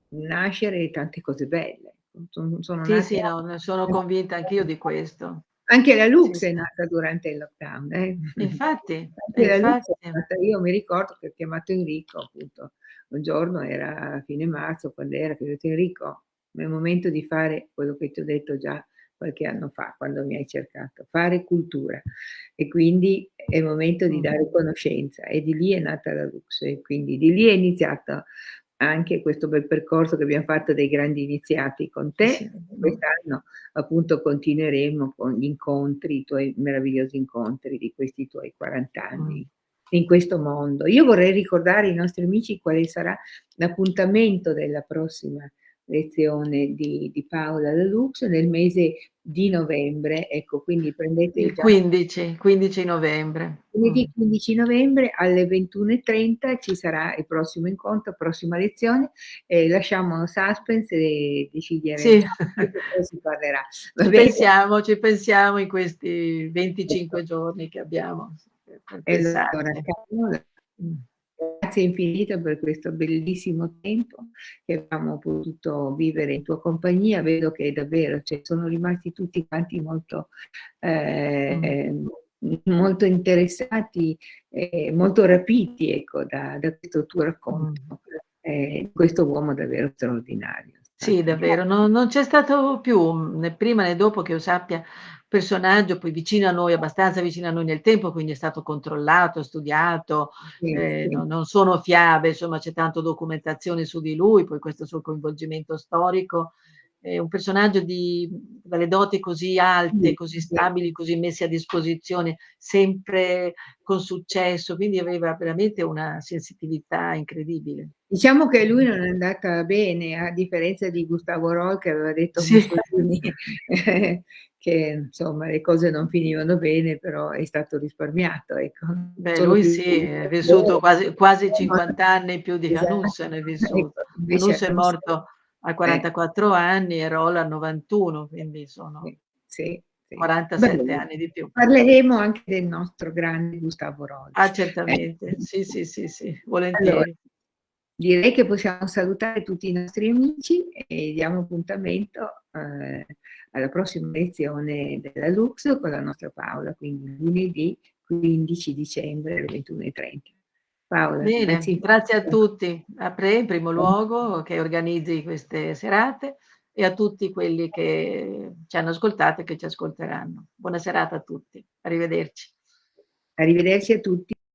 nascere tante cose belle. Sono, sì, sì, no, sono convinta anch'io di questo. Anche la Lux sì. è nata durante il lockdown. Eh? Infatti, infatti. Nata, io mi ricordo che ho chiamato Enrico, appunto, un giorno era a fine marzo, quando era, che ho detto Enrico, è il momento di fare quello che ti ho detto già qualche anno fa, quando mi hai cercato, fare cultura. E quindi è il momento di mm. dare conoscenza. E di lì è nata la Lux, e quindi di lì è iniziata anche questo bel percorso che abbiamo fatto dei grandi iniziati con te. Sì. Quest'anno appunto continueremo con gli incontri, i tuoi meravigliosi incontri di questi tuoi 40 anni mm. in questo mondo. Io vorrei ricordare ai nostri amici quale sarà l'appuntamento della prossima lezione di, di Paola Deluxe nel mese di novembre, ecco, quindi prendete il 15, 15 novembre. Lunedì 15 mm. novembre alle 21.30 ci sarà il prossimo incontro, prossima lezione, eh, lasciamo suspense e decideremo sì. si parlerà. ci pensiamo, ci pensiamo in questi 25 giorni che abbiamo. Allora, Grazie infinito per questo bellissimo tempo che abbiamo potuto vivere in tua compagnia. Vedo che davvero cioè, sono rimasti tutti quanti molto, eh, mm. molto interessati e molto rapiti ecco, da, da, questo tuo racconto. Mm. Eh, questo uomo davvero straordinario. Sì, davvero, non, non c'è stato più né prima né dopo che io sappia personaggio poi vicino a noi, abbastanza vicino a noi nel tempo, quindi è stato controllato, studiato, sì, eh, sì. Non, non, sono fiabe, insomma c'è tanto documentazione su di lui, poi questo suo coinvolgimento storico è un personaggio di dalle doti così alte, così stabili, così messi a disposizione, sempre con successo, quindi aveva veramente una sensitività incredibile. Diciamo che lui non è andata bene, a differenza di Gustavo Roll che aveva detto Sì. che insomma le cose non finivano bene, però è stato risparmiato, ecco. Beh, lui sì, è vissuto quasi quasi 50 anni più di Esatto. Hanussen è vissuto. Ecco, Hanussen è morto a eh. 44 anni e Roll a 91, quindi sono Sì, sì, sì. 47 anni di più. Parleremo anche del nostro grande Gustavo Roll. Ah, Eh. certamente. Sì, sì, sì, sì, Allora, volentieri. direi che possiamo salutare tutti i nostri amici e diamo appuntamento, ehm, alla prossima lezione della Lux con la nostra Paola, quindi lunedì 15 dicembre alle 21:30. Paola, Bene, grazie grazie a tutti. A pre in primo luogo che organizzi queste serate e a tutti quelli che ci hanno ascoltato e che ci ascolteranno. Buona serata a tutti. Arrivederci. Arrivederci a tutti.